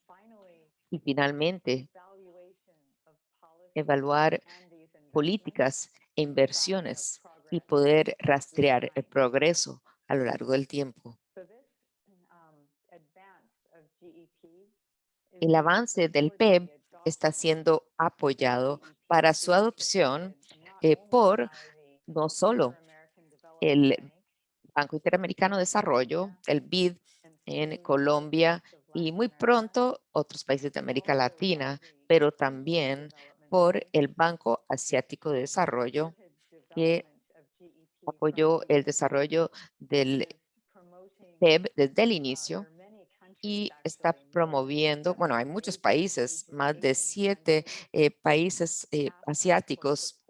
Y finalmente, evaluar políticas e inversiones y poder rastrear el progreso a lo largo del tiempo. El avance del PEB está siendo apoyado para su adopción eh, por no solo el Banco Interamericano de Desarrollo, el BID en Colombia y muy pronto otros países de América Latina, pero también por el Banco Asiático de Desarrollo que apoyó el desarrollo del PEB desde el inicio y está promoviendo, bueno, hay muchos países, más de siete eh, países eh, asiáticos,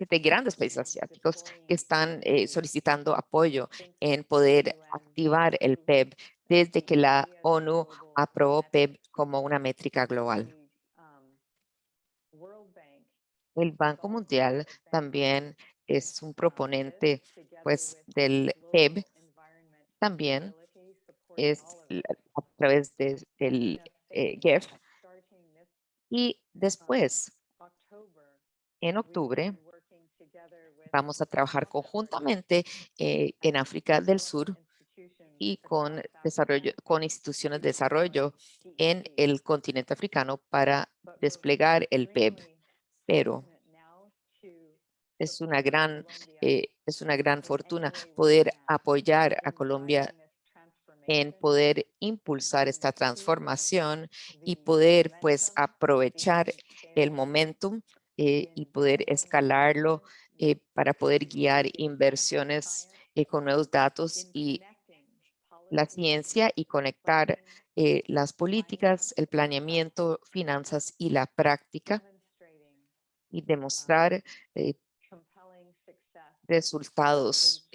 siete grandes países asiáticos que están eh, solicitando apoyo en poder activar el PEB desde que la ONU aprobó PEB como una métrica global. El Banco Mundial también es un proponente pues del PEB también es a través de- del eh, GEF y después en octubre vamos a trabajar conjuntamente eh, en África del Sur y con desarrollo con instituciones de desarrollo en el continente africano para desplegar el PEB pero es una gran eh, es una gran fortuna poder apoyar a Colombia en poder impulsar esta transformación y poder pues aprovechar el momentum eh, y poder escalarlo eh, para poder guiar inversiones eh, con nuevos datos y la ciencia y conectar eh, las políticas, el planeamiento, finanzas y la práctica y demostrar resultados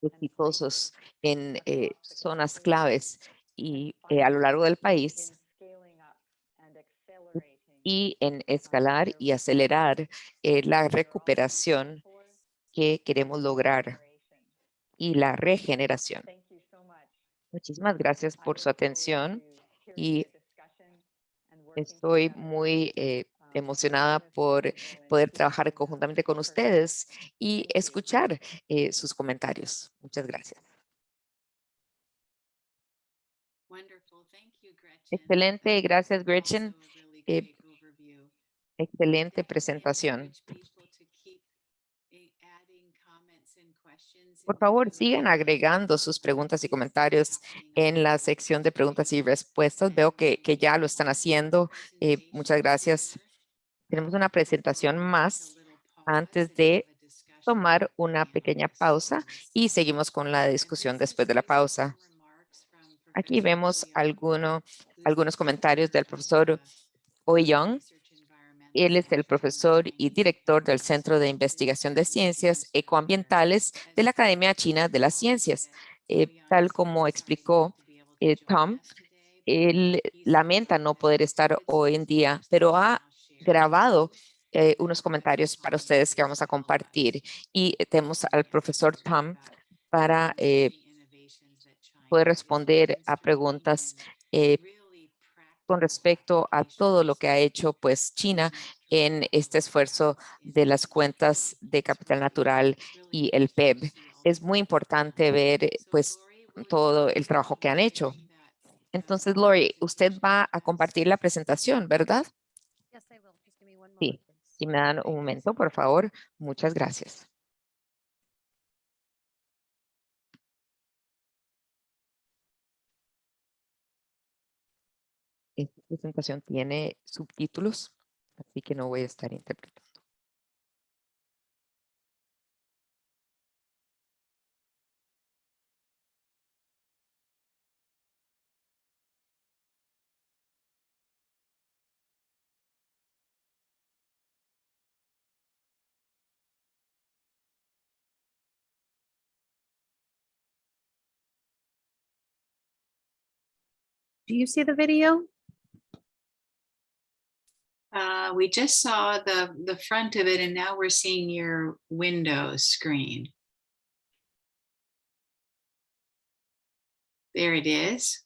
exitosos en zonas claves y a lo largo del país y en escalar y acelerar eh, la recuperación que queremos lograr y la regeneración. Muchísimas gracias por su atención y estoy muy eh, emocionada por poder trabajar conjuntamente con ustedes y escuchar eh, sus comentarios. Muchas gracias. Excelente, gracias Gretchen. Eh. Excelente presentación. Por favor, sigan agregando sus preguntas y comentarios en la sección de preguntas y respuestas. Veo que, que ya lo están haciendo. Eh, muchas gracias. Tenemos una presentación más antes de tomar una pequeña pausa y seguimos con la discusión después de la pausa. Aquí vemos alguno, algunos comentarios del profesor Oi Young. Él es el profesor y director del Centro de Investigación de Ciencias Ecoambientales de la Academia China de las Ciencias. Eh, tal como explicó eh, Tom, él lamenta no poder estar hoy en día, pero ha grabado eh, unos comentarios para ustedes que vamos a compartir. Y tenemos al profesor Tom para poder responder a preguntas con respecto a todo lo que ha hecho pues China en este esfuerzo de las cuentas de capital natural y el PEB. Es muy importante ver pues todo el trabajo que han hecho. Entonces, Lori, usted va a compartir la presentación, ¿verdad? Sí, Si me dan un momento, por favor. Muchas gracias. Presentación tiene subtítulos, así que no voy a estar interpretando. Do you see the video? Uh, we just saw the, the front of it and now we're seeing your Windows screen. There it is.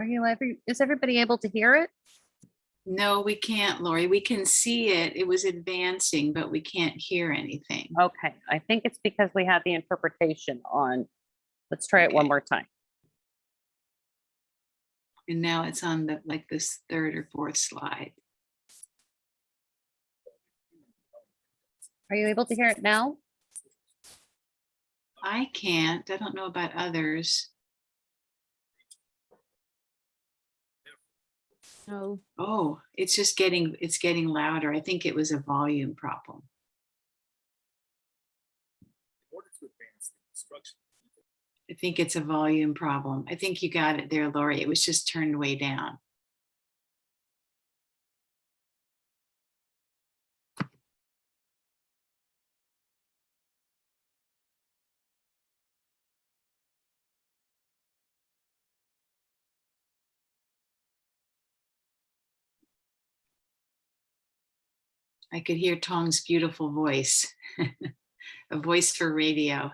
Are you ever, is everybody able to hear it? No, we can't, Lori. We can see it. It was advancing, but we can't hear anything. Okay, I think it's because we had the interpretation on. Let's try it one more time. And now it's on the, like this third or fourth slide. Are you able to hear it now? I can't. I don't know about others. Oh, it's just getting, it's getting louder. I think it was a volume problem. I think it's a volume problem. I think you got it there, Lori. It was just turned way down. I could hear Tong's beautiful voice, *laughs* a voice for radio.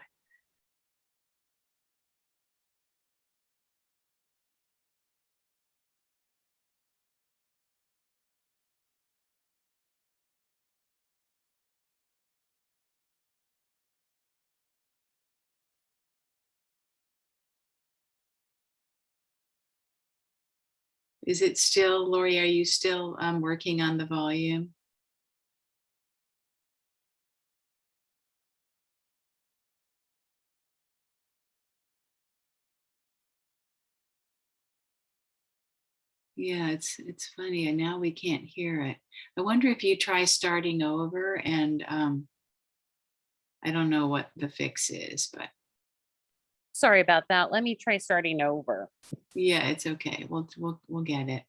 Is it still, Lori, are you still um, working on the volume? Yeah, it's, it's funny, and now we can't hear it. I wonder if you try starting over and, um, I don't know what the fix is, but Sorry about that. Let me try starting over. yeah, it's okay. We'll, we'll, we'll get it.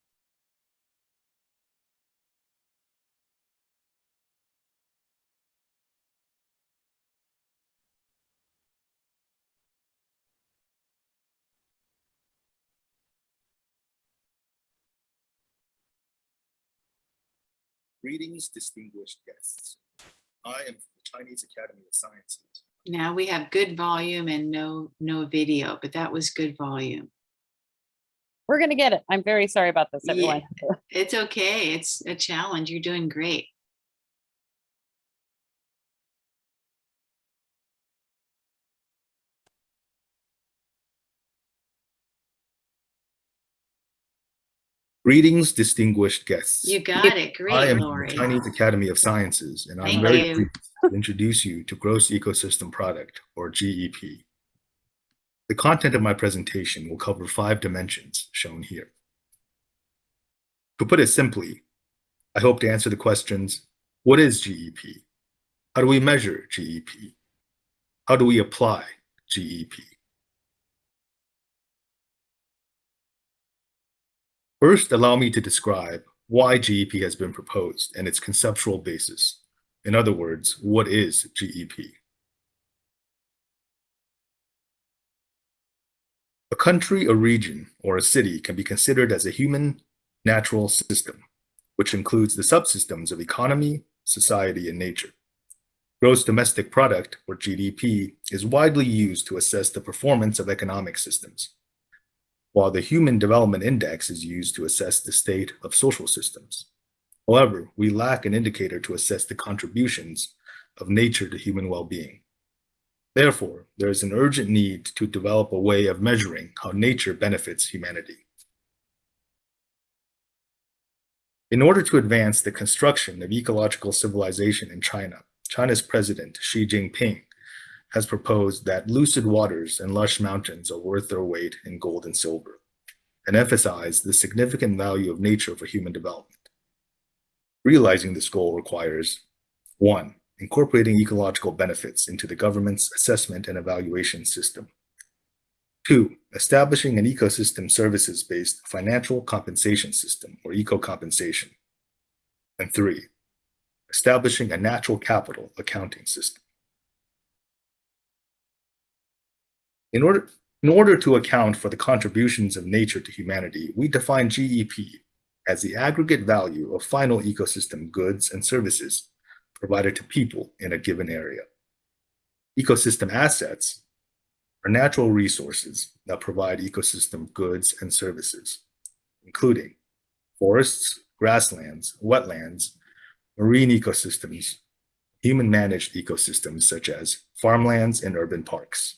Greetings, distinguished guests. I am from the Chinese Academy of Sciences. Now we have good volume and no, no video, but that was good volume. We're gonna get it. I'm very sorry about this, Yeah. everyone. It's okay. It's a challenge. You're doing great. Greetings, distinguished guests. You got it. Great, I am from Lori. the Chinese Academy of Sciences, and I'm very you. pleased to introduce you to Gross Ecosystem Product, or GEP. The content of my presentation will cover five dimensions shown here. To put it simply, I hope to answer the questions, what is GEP? How do we measure GEP? How do we apply GEP? First, allow me to describe why GEP has been proposed and its conceptual basis. In other words, what is GEP? A country, a region, or a city can be considered as a human natural system, which includes the subsystems of economy, society, and nature. Gross domestic product, or GDP, is widely used to assess the performance of economic systems, while the Human Development Index is used to assess the state of social systems. However, we lack an indicator to assess the contributions of nature to human well-being. Therefore, there is an urgent need to develop a way of measuring how nature benefits humanity. In order to advance the construction of ecological civilization in China, China's president, Xi Jinping, has proposed that lucid waters and lush mountains are worth their weight in gold and silver, and emphasized the significant value of nature for human development. Realizing this goal requires one, incorporating ecological benefits into the government's assessment and evaluation system. Two, establishing an ecosystem services-based financial compensation system, or eco-compensation. And three, establishing a natural capital accounting system. In order, in order to account for the contributions of nature to humanity, we define GEP as the aggregate value of final ecosystem goods and services provided to people in a given area. Ecosystem assets are natural resources that provide ecosystem goods and services, including forests, grasslands, wetlands, marine ecosystems, human-managed ecosystems such as farmlands and urban parks.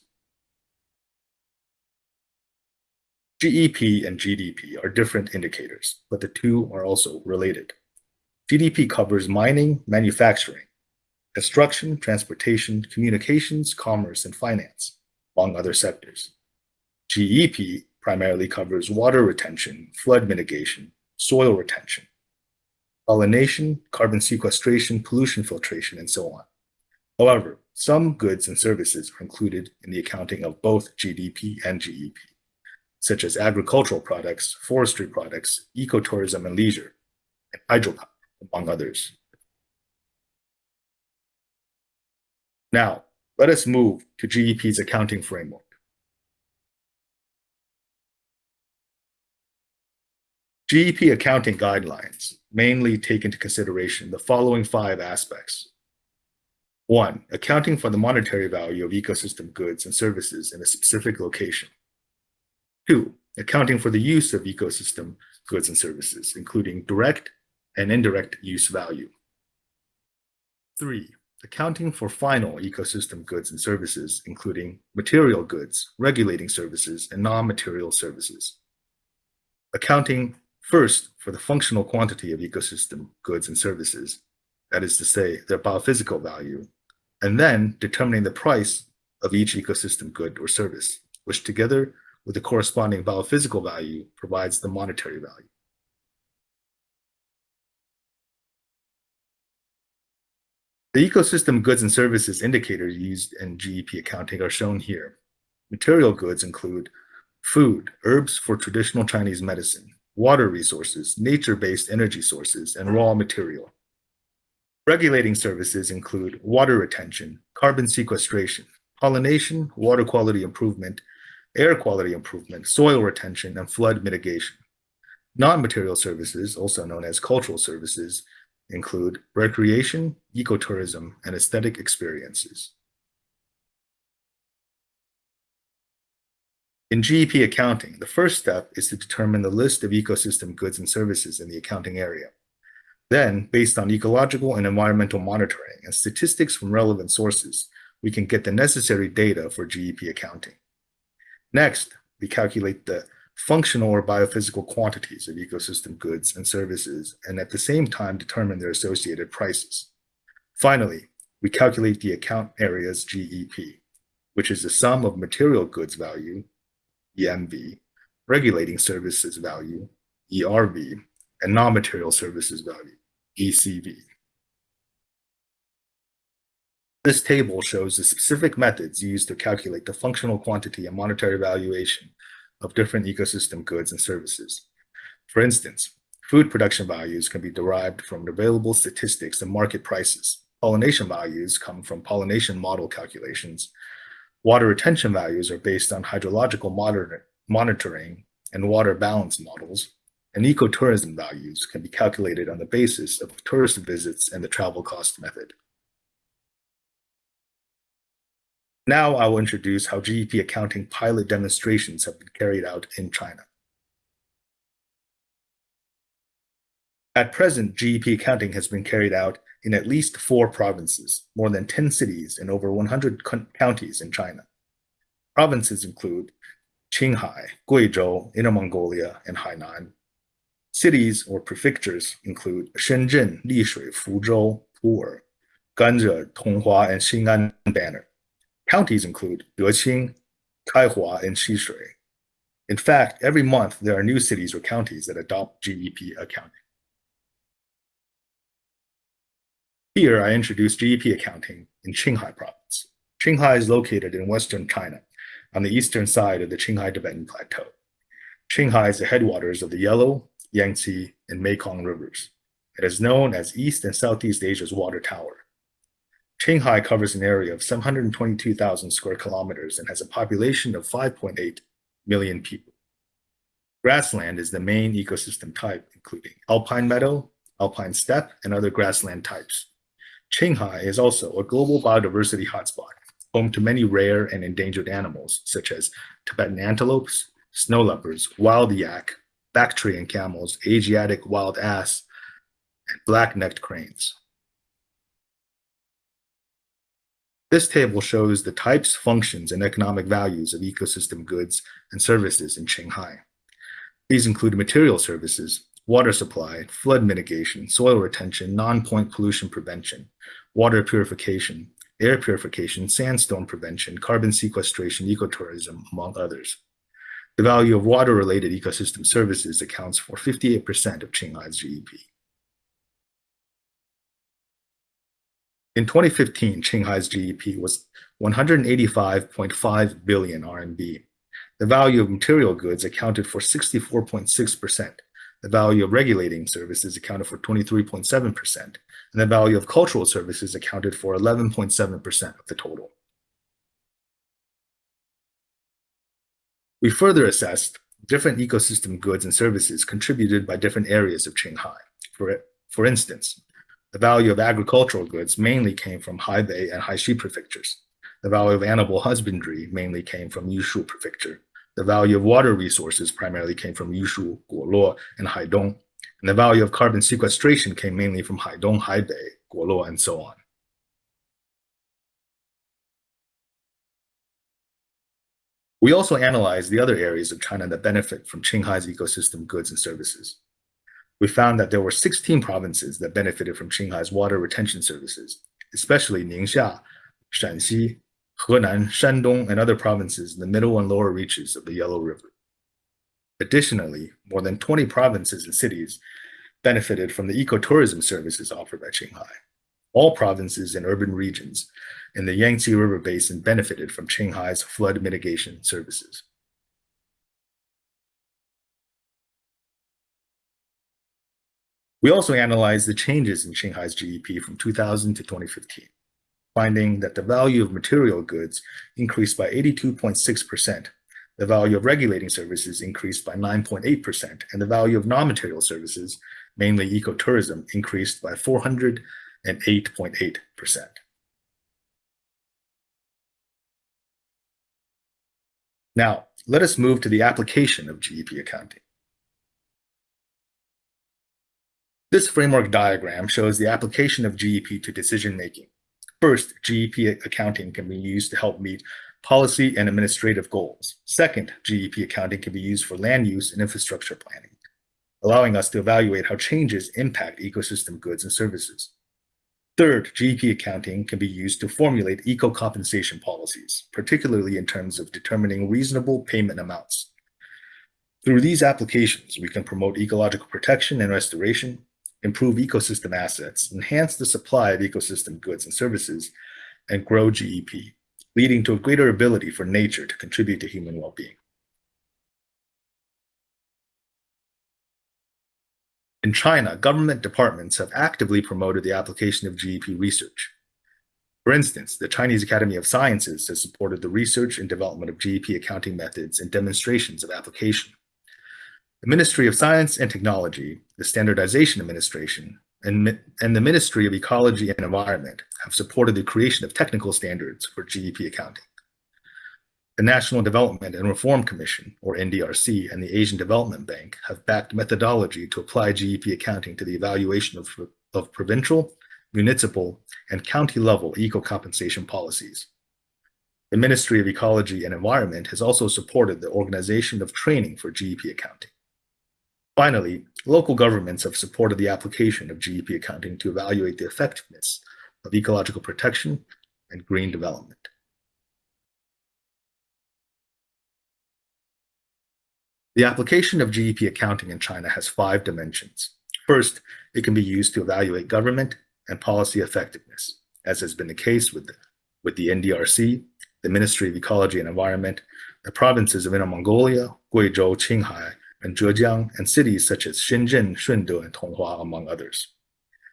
GEP and GDP are different indicators, but the two are also related. GDP covers mining, manufacturing, construction, transportation, communications, commerce, and finance, among other sectors. GEP primarily covers water retention, flood mitigation, soil retention, pollination, carbon sequestration, pollution filtration, and so on. However, some goods and services are included in the accounting of both GDP and GEP, such as agricultural products, forestry products, ecotourism and leisure, and hydropower among others. Now, let us move to GEP's accounting framework. GEP accounting guidelines mainly take into consideration the following five aspects. One, accounting for the monetary value of ecosystem goods and services in a specific location. Two, accounting for the use of ecosystem goods and services, including direct and indirect use value. Three, accounting for final ecosystem goods and services, including material goods, regulating services, and non-material services. Accounting first for the functional quantity of ecosystem goods and services, that is to say, their biophysical value, and then determining the price of each ecosystem good or service, which together with the corresponding biophysical value provides the monetary value. The ecosystem goods and services indicators used in GEP accounting are shown here. Material goods include food, herbs for traditional Chinese medicine, water resources, nature-based energy sources, and raw material. Regulating services include water retention, carbon sequestration, pollination, water quality improvement, air quality improvement, soil retention, and flood mitigation. Non-material services, also known as cultural services, include recreation, ecotourism, and aesthetic experiences. In GEP accounting, the first step is to determine the list of ecosystem goods and services in the accounting area. Then, based on ecological and environmental monitoring and statistics from relevant sources, we can get the necessary data for GEP accounting. Next, we calculate the functional or biophysical quantities of ecosystem goods and services, and at the same time determine their associated prices. Finally, we calculate the account area's GEP, which is the sum of material goods value, EMV, regulating services value, ERV, and non-material services value, ECV. This table shows the specific methods used to calculate the functional quantity and monetary valuation of different ecosystem goods and services. For instance, food production values can be derived from available statistics and market prices. Pollination values come from pollination model calculations. Water retention values are based on hydrological monitor monitoring and water balance models. And ecotourism values can be calculated on the basis of tourist visits and the travel cost method. Now I will introduce how GEP accounting pilot demonstrations have been carried out in China. At present, GEP accounting has been carried out in at least four provinces, more than 10 cities, and over 100 counties in China. Provinces include Qinghai, Guizhou, Inner Mongolia, and Hainan. Cities or prefectures include Shenzhen, Lishui, Fuzhou, Pu'er, Ganzhou, Tonghua, and Xing'an Banner. Counties include Deqing, Kaihua, and Xishui. In fact, every month there are new cities or counties that adopt GEP accounting. Here I introduce GEP accounting in Qinghai province. Qinghai is located in western China on the eastern side of the Qinghai Tibetan Plateau. Qinghai is the headwaters of the Yellow, Yangtze, and Mekong rivers. It is known as East and Southeast Asia's water tower. Qinghai covers an area of 722,000 square kilometers and has a population of 5.8 million people. Grassland is the main ecosystem type, including alpine meadow, alpine steppe, and other grassland types. Qinghai is also a global biodiversity hotspot, home to many rare and endangered animals such as Tibetan antelopes, snow leopards, wild yak, Bactrian camels, Asiatic wild ass, and black-necked cranes. This table shows the types, functions, and economic values of ecosystem goods and services in Shanghai. These include material services, water supply, flood mitigation, soil retention, non-point pollution prevention, water purification, air purification, sandstorm prevention, carbon sequestration, ecotourism, among others. The value of water-related ecosystem services accounts for 58% of Qinghai's GDP. In 2015, Qinghai's GDP was 185.5 billion RMB. The value of material goods accounted for 64.6%. The value of regulating services accounted for 23.7%, and the value of cultural services accounted for 11.7% of the total. We further assessed different ecosystem goods and services contributed by different areas of Qinghai. For, for instance, the value of agricultural goods mainly came from Haibei and Haishi prefectures. The value of animal husbandry mainly came from Yushu prefecture. The value of water resources primarily came from Yushu, Guoluo, and Haidong. And the value of carbon sequestration came mainly from Haidong, Haibei, Guoluo, and so on. We also analyzed the other areas of China that benefit from Qinghai's ecosystem goods and services. We found that there were 16 provinces that benefited from Qinghai's water retention services, especially Ningxia, Shanxi, Henan, Shandong, and other provinces in the middle and lower reaches of the Yellow River. Additionally, more than 20 provinces and cities benefited from the ecotourism services offered by Qinghai. All provinces and urban regions in the Yangtze River Basin benefited from Qinghai's flood mitigation services. We also analyzed the changes in Shanghai's GDP from 2000 to 2015, finding that the value of material goods increased by 82.6%, the value of regulating services increased by 9.8%, and the value of non-material services, mainly ecotourism, increased by 408.8%. Now, let us move to the application of GEP accounting. This framework diagram shows the application of GEP to decision-making. First, GEP accounting can be used to help meet policy and administrative goals. Second, GEP accounting can be used for land use and infrastructure planning, allowing us to evaluate how changes impact ecosystem goods and services. Third, GEP accounting can be used to formulate eco-compensation policies, particularly in terms of determining reasonable payment amounts. Through these applications, we can promote ecological protection and restoration, improve ecosystem assets, enhance the supply of ecosystem goods and services, and grow GEP, leading to a greater ability for nature to contribute to human well-being. In China, government departments have actively promoted the application of GEP research. For instance, the Chinese Academy of Sciences has supported the research and development of GEP accounting methods and demonstrations of application. The Ministry of Science and Technology, the Standardization Administration, and, and the Ministry of Ecology and Environment have supported the creation of technical standards for GEP accounting. The National Development and Reform Commission, or NDRC, and the Asian Development Bank have backed methodology to apply GEP accounting to the evaluation of, of provincial, municipal, and county level eco compensation policies. The Ministry of Ecology and Environment has also supported the organization of training for GEP accounting. Finally, local governments have supported the application of GEP accounting to evaluate the effectiveness of ecological protection and green development. The application of GEP accounting in China has five dimensions. First, it can be used to evaluate government and policy effectiveness, as has been the case with the, with the NDRC, the Ministry of Ecology and Environment, the provinces of Inner Mongolia, Guizhou, Qinghai, and Zhejiang, and cities such as Shenzhen, Shunde, and Tonghua, among others.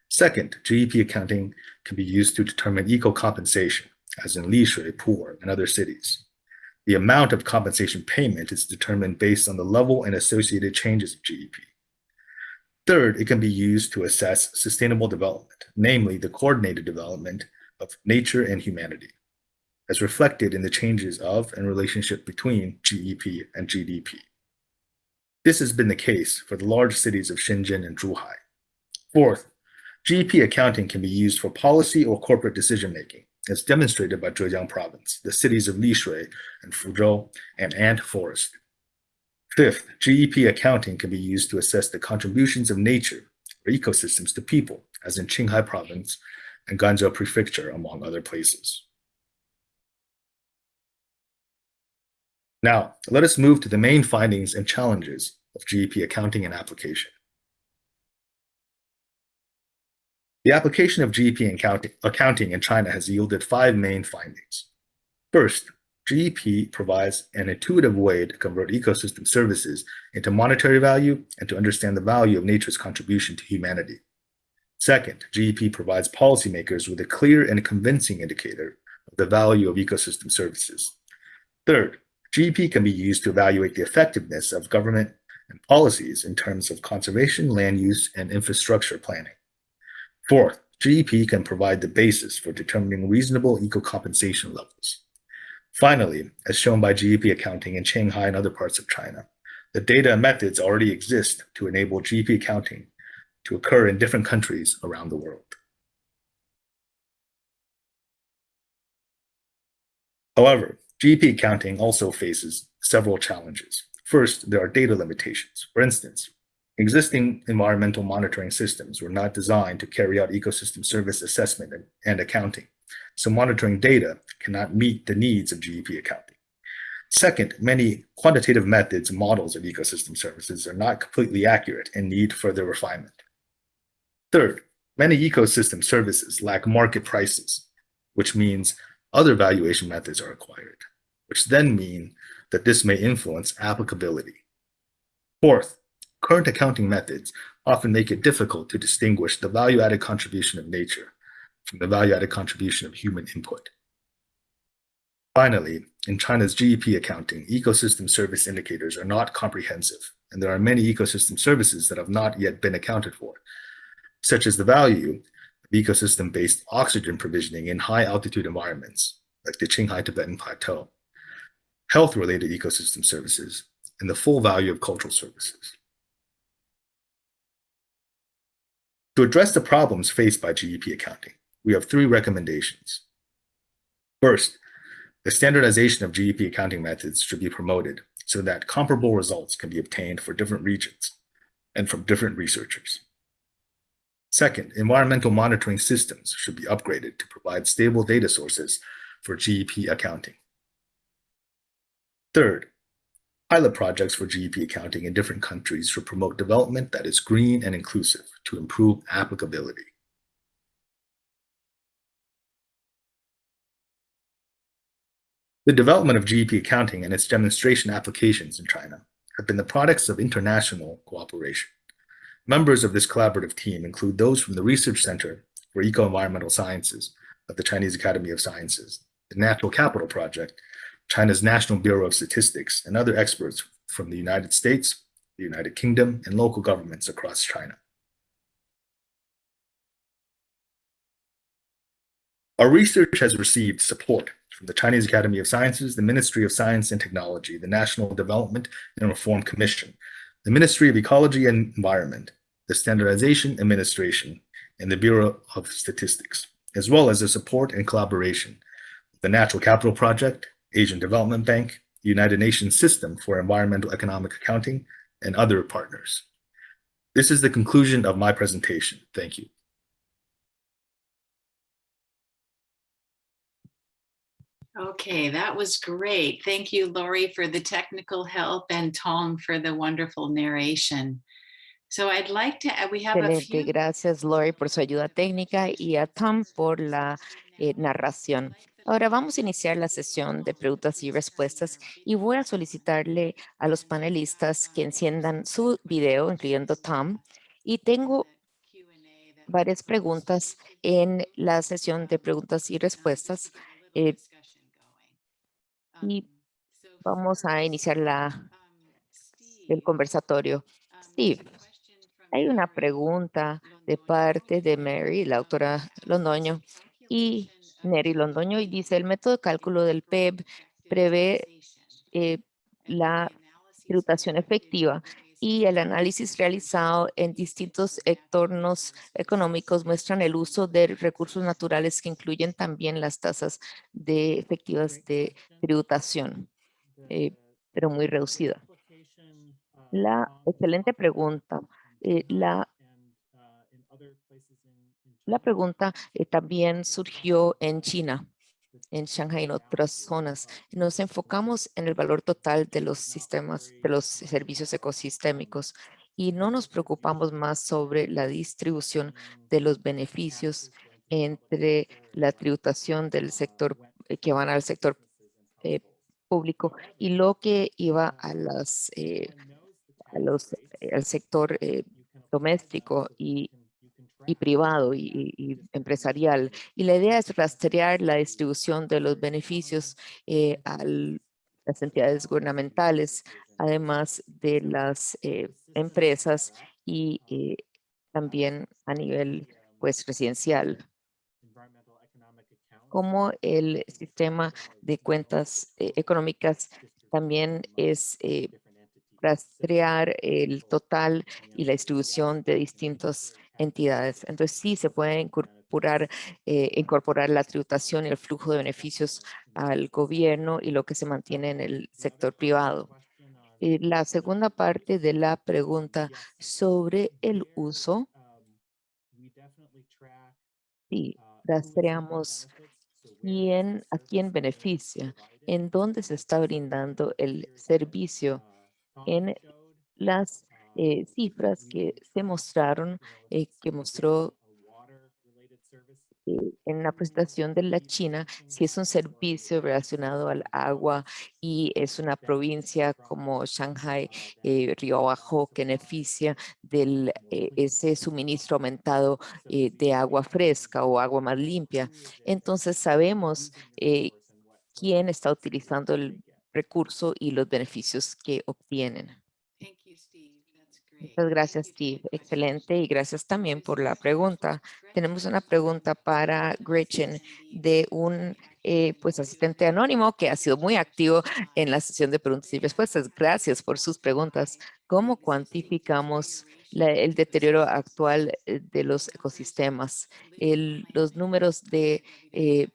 Second, GEP accounting can be used to determine eco compensation, as in Lishui, Pu'er, and other cities. The amount of compensation payment is determined based on the level and associated changes of GEP. Third, it can be used to assess sustainable development, namely the coordinated development of nature and humanity, as reflected in the changes of and relationship between GEP and GDP. This has been the case for the large cities of Shenzhen and Zhuhai. Fourth, GEP accounting can be used for policy or corporate decision making, as demonstrated by Zhejiang province, the cities of Lishui and Fuzhou, and Ant Forest. Fifth, GEP accounting can be used to assess the contributions of nature or ecosystems to people, as in Qinghai province and Ganzhou prefecture, among other places. Now, let us move to the main findings and challenges of GEP accounting and application. The application of GEP accounting- in China has yielded five main findings. First, GEP provides an intuitive way to convert ecosystem services into monetary value and to understand the value of nature's contribution to humanity. Second, GEP provides policymakers with a clear and convincing indicator of the value of ecosystem services. Third, GEP can be used to evaluate the effectiveness of government and policies in terms of conservation, land use, and infrastructure planning. Fourth, GEP can provide the basis for determining reasonable eco-compensation levels. Finally, as shown by GEP accounting in Shanghai and other parts of China, the data and methods already exist to enable GEP accounting to occur in different countries around the world. However, GEP accounting also faces several challenges. First, there are data limitations. For instance, existing environmental monitoring systems were not designed to carry out ecosystem service assessment and, and accounting, so monitoring data cannot meet the needs of GEP accounting. Second, many quantitative methods and models of ecosystem services are not completely accurate and need further refinement. Third, many ecosystem services lack market prices, which means other valuation methods are required, which then mean that this may influence applicability. Fourth, current accounting methods often make it difficult to distinguish the value-added contribution of nature from the value-added contribution of human input. Finally, in China's GEP accounting, ecosystem service indicators are not comprehensive, and there are many ecosystem services that have not yet been accounted for, such as the value of ecosystem-based oxygen provisioning in high-altitude environments, like the Qinghai Tibetan Plateau, health-related ecosystem services, and the full value of cultural services. To address the problems faced by GEP accounting, we have three recommendations. First, the standardization of GEP accounting methods should be promoted so that comparable results can be obtained for different regions and from different researchers. Second, environmental monitoring systems should be upgraded to provide stable data sources for GEP accounting. Third, Pilot projects for GEP accounting in different countries should promote development that is green and inclusive to improve applicability. The development of GEP accounting and its demonstration applications in China have been the products of international cooperation. Members of this collaborative team include those from the Research Center for Eco-Environmental Sciences of the Chinese Academy of Sciences, the Natural Capital Project, China's National Bureau of Statistics, and other experts from the United States, the United Kingdom, and local governments across China. Our research has received support from the Chinese Academy of Sciences, the Ministry of Science and Technology, the National Development and Reform Commission, the Ministry of Ecology and Environment, the Standardization Administration, and the Bureau of Statistics, as well as the support and collaboration of the Natural Capital Project, Asian Development Bank, United Nations System for Environmental Economic Accounting, and other partners. This is the conclusion of my presentation. Thank you. Okay, that was great. Thank you, Lori, for the technical help and Tong for the wonderful narration. So I'd like to, we have a Excelente, few. gracias Lori por su ayuda técnica y a Tom por la eh, narración. Ahora vamos a iniciar la sesión de preguntas y respuestas y voy a solicitarle a los panelistas que enciendan su video, incluyendo Tom. Y tengo varias preguntas en la sesión de preguntas y respuestas. eh, y vamos a iniciar la, el conversatorio. Steve, hay una pregunta de parte de Mary, la autora Londoño, y Neri Londoño, y dice, el método de cálculo del PEB prevé eh, la tributación efectiva y el análisis realizado en distintos entornos económicos muestran el uso de recursos naturales que incluyen también las tasas de efectivas de tributación, eh, pero muy reducida. La excelente pregunta. eh, la, la pregunta eh, también surgió en China, en Shanghai y en otras zonas. Nos enfocamos en el valor total de los sistemas, de los servicios ecosistémicos y no nos preocupamos más sobre la distribución de los beneficios entre la tributación del sector eh, que van al sector eh, público y lo que iba a los, al sector doméstico y, y privado y, y empresarial. Y la idea es rastrear la distribución de los beneficios eh, a las entidades gubernamentales, además de las eh, empresas y eh, también a nivel pues residencial como el sistema de cuentas eh, económicas también es eh, rastrear el total y la distribución de distintas entidades. Entonces sí se puede incorporar, eh, incorporar la tributación y el flujo de beneficios al gobierno y lo que se mantiene en el sector privado. Y la segunda parte de la pregunta sobre el uso. Sí, rastreamos quién, a quién beneficia, en dónde se está brindando el servicio en las eh, cifras que se mostraron, eh, que mostró eh, en la presentación de la China, si es un servicio relacionado al agua y es una provincia como Shanghai, eh, Río Abajo, que beneficia de ese suministro aumentado de agua fresca o agua más limpia. Entonces sabemos quién está utilizando el recurso y los beneficios que obtienen. Muchas gracias, Steve. Excelente. Y gracias también por la pregunta. Tenemos una pregunta para Gretchen de un eh, pues asistente anónimo que ha sido muy activo en la sesión de preguntas y respuestas. Gracias por sus preguntas. ¿Cómo cuantificamos el deterioro actual eh, de los ecosistemas? El- los números de eh,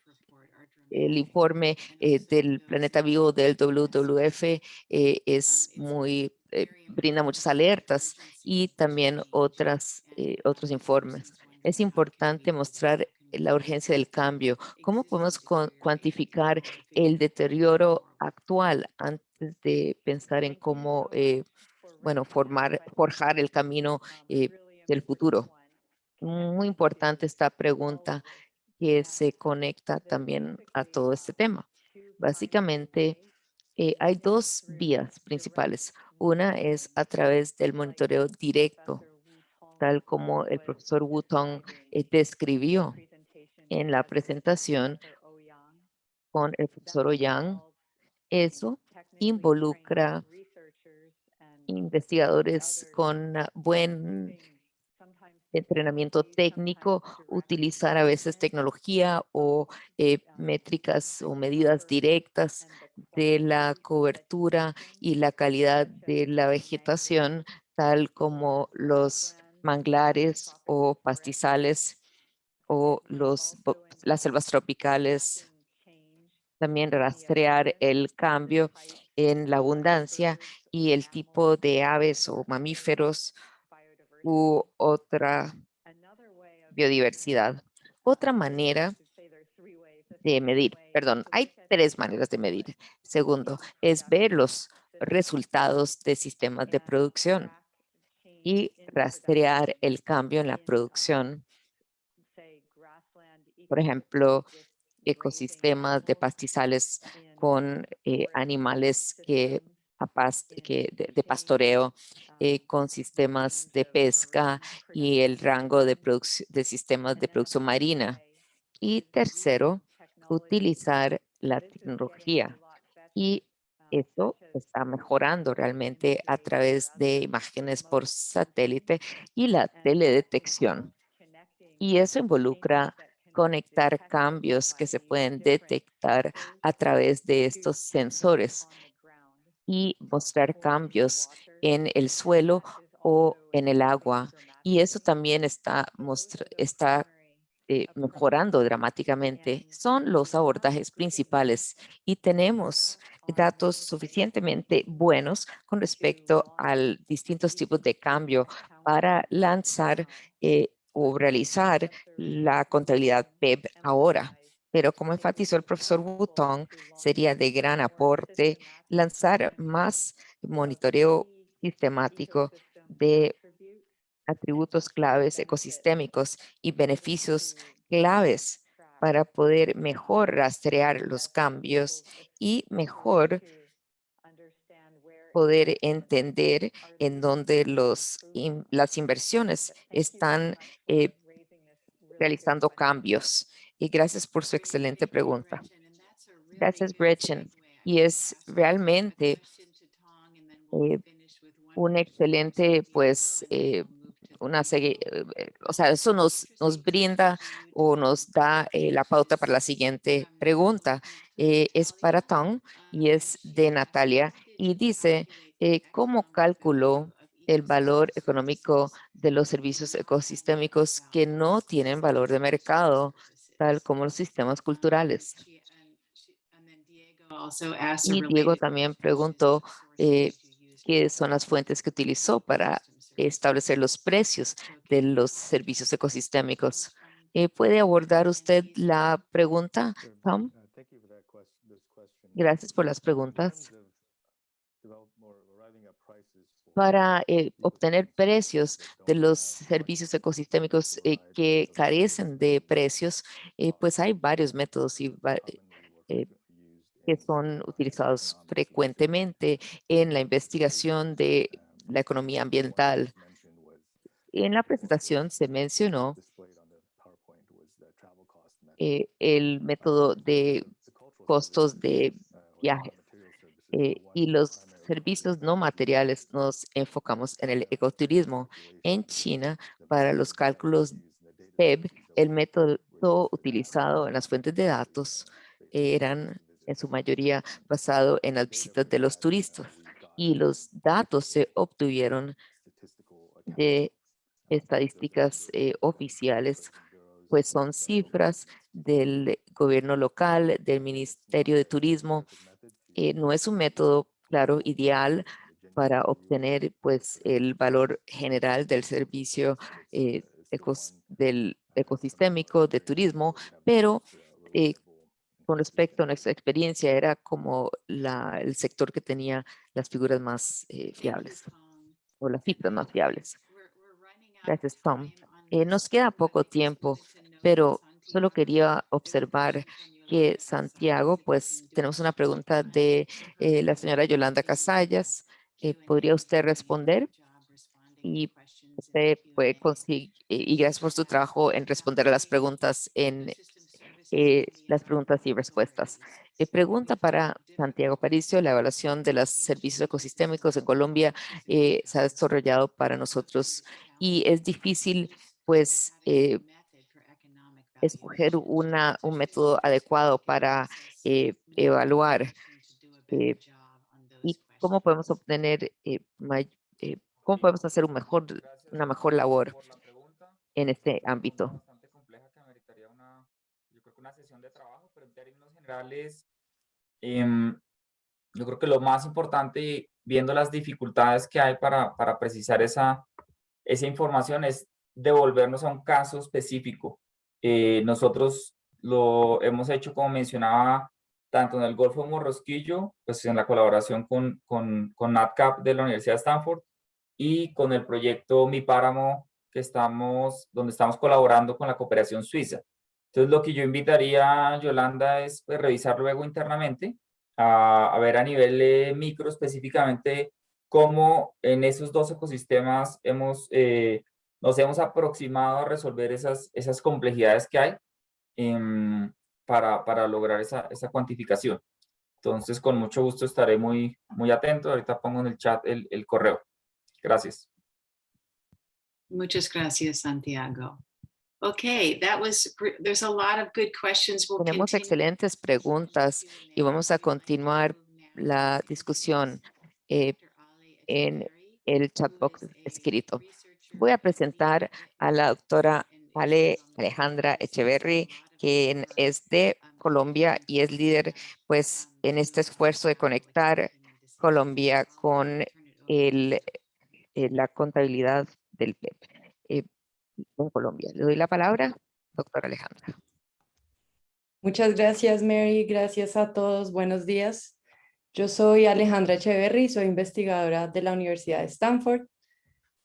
el informe eh, del planeta vivo del WWF es muy, eh, brinda muchas alertas y también otras, eh, otros informes. Es importante mostrar la urgencia del cambio. ¿Cómo podemos cu- cuantificar el deterioro actual antes de pensar en cómo, eh, bueno, formar, forjar el camino del futuro? Muy importante esta pregunta que se conecta también a todo este tema. Básicamente, hay dos vías principales. Una es a través del monitoreo directo, tal como el profesor Wutong eh, describió en la presentación con el profesor Ollán. Eso involucra investigadores con ah, buen entrenamiento técnico, utilizar a veces tecnología o eh, métricas o medidas directas de la cobertura y la calidad de la vegetación, tal como los manglares o pastizales o los, las selvas tropicales. También rastrear el cambio en la abundancia y el tipo de aves o mamíferos u otra biodiversidad. Otra manera de medir, perdón, hay tres maneras de medir. Segundo, es ver los resultados de sistemas de producción y rastrear el cambio en la producción. Por ejemplo, ecosistemas de pastizales con eh, animales que, a pas- que de, de pastoreo, eh, con sistemas de pesca y el rango de, de sistemas de producción marina. Y tercero, utilizar la tecnología. Y eso está mejorando realmente a través de imágenes por satélite y la teledetección. Y eso involucra conectar cambios que se pueden detectar a través de estos sensores y mostrar cambios en el suelo o en el agua. Y eso también está, está eh, mejorando dramáticamente. Son los abordajes principales y tenemos datos suficientemente buenos con respecto a distintos tipos de cambio para lanzar eh, o realizar la contabilidad PEB ahora. Pero como enfatizó el profesor Wutong, sería de gran aporte lanzar más monitoreo sistemático de atributos claves ecosistémicos y beneficios claves para poder mejor rastrear los cambios y mejor poder entender en dónde los, las inversiones están eh, realizando cambios. Y gracias por su excelente pregunta. Gracias, Gretchen. Y es realmente eh, un excelente, pues, eh, una serie, eh, eh, o sea, eso nos, nos brinda o nos da eh, la pauta para la siguiente pregunta. Eh, es para Tom y es de Natalia y dice, eh, ¿cómo calculó el valor económico de los servicios ecosistémicos que no tienen valor de mercado, tal como los sistemas culturales? Y Diego también preguntó eh, qué son las fuentes que utilizó para establecer los precios de los servicios ecosistémicos. Eh, ¿Puede abordar usted la pregunta, Tom? Gracias por las preguntas. Para eh, obtener precios de los servicios ecosistémicos eh, que carecen de precios, eh, pues hay varios métodos y que son utilizados frecuentemente en la investigación de la economía ambiental. En la presentación se mencionó el método de costos de viaje eh, y los servicios no materiales nos enfocamos en el ecoturismo. En China, para los cálculos PEB, el método utilizado en las fuentes de datos eran en su mayoría basado en las visitas de los turistas y los datos se obtuvieron de estadísticas eh, oficiales, pues son cifras del gobierno local, del Ministerio de Turismo. Eh, no es un método, claro, ideal para obtener pues el valor general del servicio eh, ecos- del ecosistémico, de turismo, pero eh, con respecto a nuestra experiencia era como la, el sector que tenía las figuras más eh, fiables o las cifras más fiables. Gracias, Tom. Nos queda poco tiempo, pero solo quería observar Santiago, pues tenemos una pregunta de eh, la señora Yolanda Casallas. Eh, ¿Podría usted responder? Y usted puede conseguir, y gracias por su trabajo en responder a las preguntas en eh, las preguntas y respuestas. Eh, pregunta para Santiago Paricio, la evaluación de los servicios ecosistémicos en Colombia eh, se ha desarrollado para nosotros y es difícil pues eh, escoger una, un método adecuado para eh, evaluar eh, y cómo podemos obtener, eh, eh, cómo podemos hacer un mejor, una mejor labor en este ámbito. Una sesión de trabajo, pero en términos generales, em, yo creo que lo más importante, viendo las dificultades que hay para, para precisar esa, esa información, es devolvernos a un caso específico. Eh, nosotros lo hemos hecho, como mencionaba, tanto en el Golfo Morrosquillo, pues en la colaboración con, con, con NatCap de la Universidad de Stanford y con el proyecto Mi Páramo, que estamos, donde estamos colaborando con la cooperación suiza. Entonces, lo que yo invitaría, Yolanda, es pues, revisar luego internamente, a, a ver a nivel eh, micro específicamente cómo en esos dos ecosistemas hemos, eh, nos hemos aproximado a resolver esas, esas complejidades que hay em, para, para lograr esa, esa cuantificación. Entonces, con mucho gusto estaré muy, muy atento. Ahorita pongo en el chat el, el correo. Gracias. Muchas gracias, Santiago. Okay, that was, there's a lot of good questions. We'll Tenemos continue excelentes preguntas y vamos a continuar la discusión eh, en el chat box escrito. Voy a presentar a la doctora Ale Alejandra Echeverry, quien es de Colombia y es líder pues en este esfuerzo de conectar Colombia con eh, la contabilidad del PEP eh, en Colombia. Le doy la palabra, doctora Alejandra. Muchas gracias, Mary. Gracias a todos. Buenos días. Yo soy Alejandra Echeverry, soy investigadora de la Universidad de Stanford.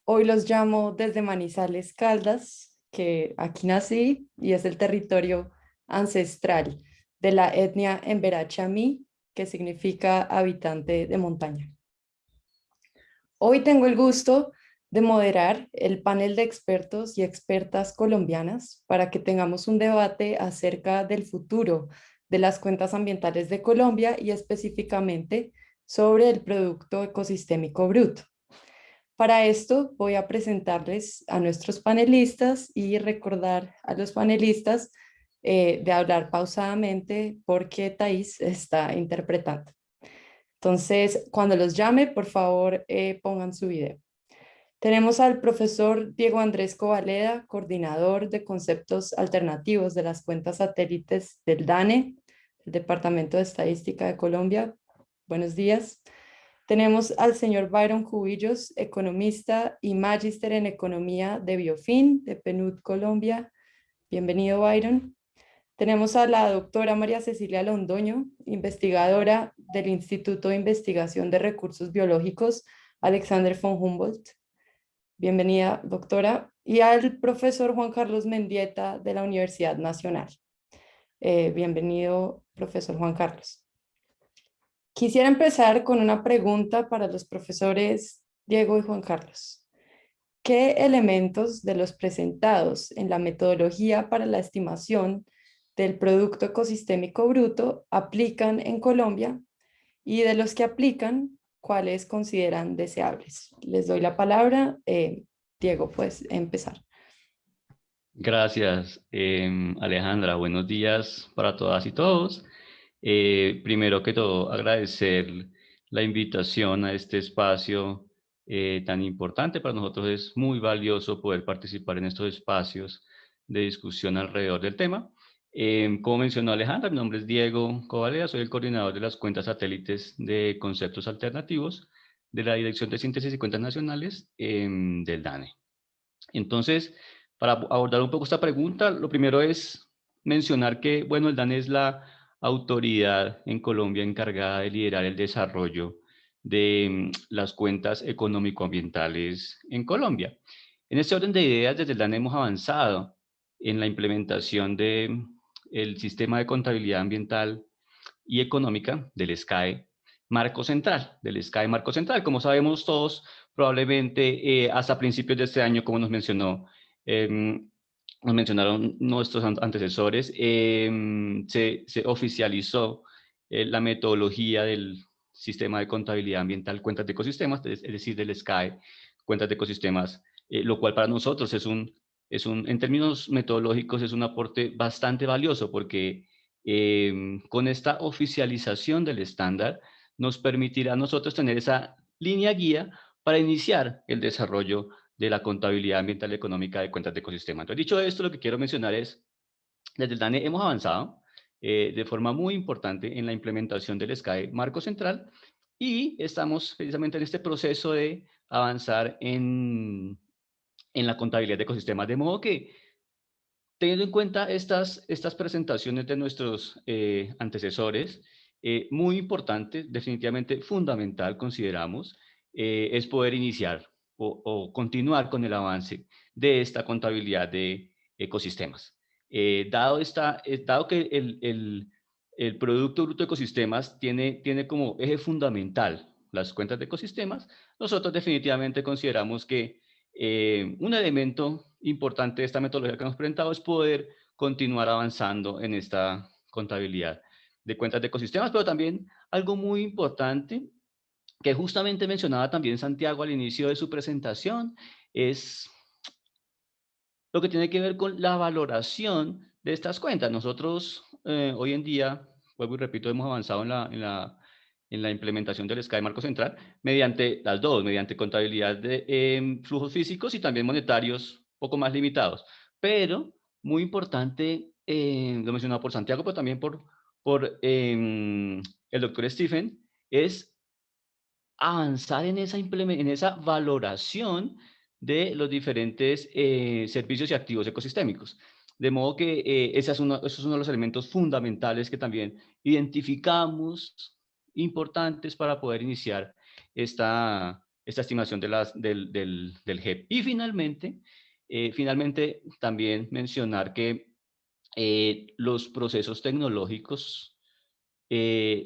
Hoy los llamo desde Manizales, Caldas, que aquí nací y es el territorio ancestral de la etnia Embera-Chamí, que significa habitante de montaña. Hoy tengo el gusto de moderar el panel de expertos y expertas colombianas para que tengamos un debate acerca del futuro de las cuentas ambientales de Colombia y específicamente sobre el Producto Ecosistémico Bruto. Para esto voy a presentarles a nuestros panelistas y recordar a los panelistas eh, de hablar pausadamente porque Thais está interpretando. Entonces, cuando los llame, por favor, eh, pongan su video. Tenemos al profesor Diego Andrés Covaleda, coordinador de conceptos alternativos de las cuentas satélites del DANE, el Departamento de Estadística de Colombia. Buenos días. Tenemos al señor Byron Cubillos, economista y magíster en economía de Biofin, de PNUD Colombia. Bienvenido, Byron. Tenemos a la doctora María Cecilia Londoño, investigadora del Instituto de Investigación de Recursos Biológicos Alexander von Humboldt. Bienvenida, doctora. Y al profesor Juan Carlos Mendieta de la Universidad Nacional. Eh, bienvenido, profesor Juan Carlos. Quisiera empezar con una pregunta para los profesores Diego y Juan Carlos. ¿Qué elementos de los presentados en la metodología para la estimación del Producto Ecosistémico Bruto aplican en Colombia y de los que aplican, cuáles consideran deseables? Les doy la palabra. Eh, Diego, pues empezar. Gracias, em, Alejandra. Buenos días para todas y todos. Eh, primero que todo, agradecer la invitación a este espacio eh, tan importante. Para nosotros es muy valioso poder participar en estos espacios de discusión alrededor del tema. Em, como mencionó Alejandra, mi nombre es Diego Covaleda, soy el coordinador de las cuentas satélites de conceptos alternativos de la Dirección de Síntesis y Cuentas Nacionales em, del DANE. Entonces, para abordar un poco esta pregunta, lo primero es mencionar que, bueno, el DAN es la autoridad en Colombia encargada de liderar el desarrollo de mm, las cuentas económico-ambientales en Colombia. En este orden de ideas, desde el DAN hemos avanzado en la implementación del mm, sistema de contabilidad ambiental y económica del SCAE marco central, del SCAE marco central. Como sabemos todos, probablemente eh, hasta principios de este año, como nos mencionó, em, nos mencionaron nuestros antecesores, em, se, se, oficializó eh, la metodología del sistema de contabilidad ambiental, cuentas de ecosistemas, es, decir, del SCAE, cuentas de ecosistemas, eh, lo cual para nosotros es un, es un, en términos metodológicos, es un aporte bastante valioso porque em, con esta oficialización del estándar nos permitirá a nosotros tener esa línea guía para iniciar el desarrollo de la contabilidad ambiental y económica de cuentas de ecosistema. Entonces, dicho esto, lo que quiero mencionar es, desde el DANE hemos avanzado eh, de forma muy importante en la implementación del SCAE marco central y estamos precisamente en este proceso de avanzar en, en la contabilidad de ecosistemas, de modo que teniendo en cuenta estas, estas presentaciones de nuestros eh, antecesores, eh, muy importante, definitivamente fundamental, consideramos, es poder iniciar o, continuar con el avance de esta contabilidad de ecosistemas. Eh, dado, esta, eh, dado que el, el, el, Producto Bruto de Ecosistemas tiene, tiene como eje fundamental las cuentas de ecosistemas, nosotros definitivamente consideramos que eh, un elemento importante de esta metodología que hemos presentado es poder continuar avanzando en esta contabilidad de cuentas de ecosistemas, pero también algo muy importante que justamente mencionaba también Santiago al inicio de su presentación, es lo que tiene que ver con la valoración de estas cuentas. Nosotros eh, hoy en día, vuelvo y repito, hemos avanzado en la, en la, en la implementación del SCAI Marco Central mediante las dos, mediante contabilidad de em, flujos físicos y también monetarios poco más limitados. Pero, muy importante, eh, lo mencionado por Santiago, pero también por, por em, el doctor Stephen, es avanzar en esa, en esa valoración de los diferentes eh, servicios y activos ecosistémicos. De modo que eh, ese, es uno, es uno de los elementos fundamentales que también identificamos importantes para poder iniciar esta, esta estimación de las, del, del, del GEP. Y finalmente, eh, finalmente también mencionar que los procesos tecnológicos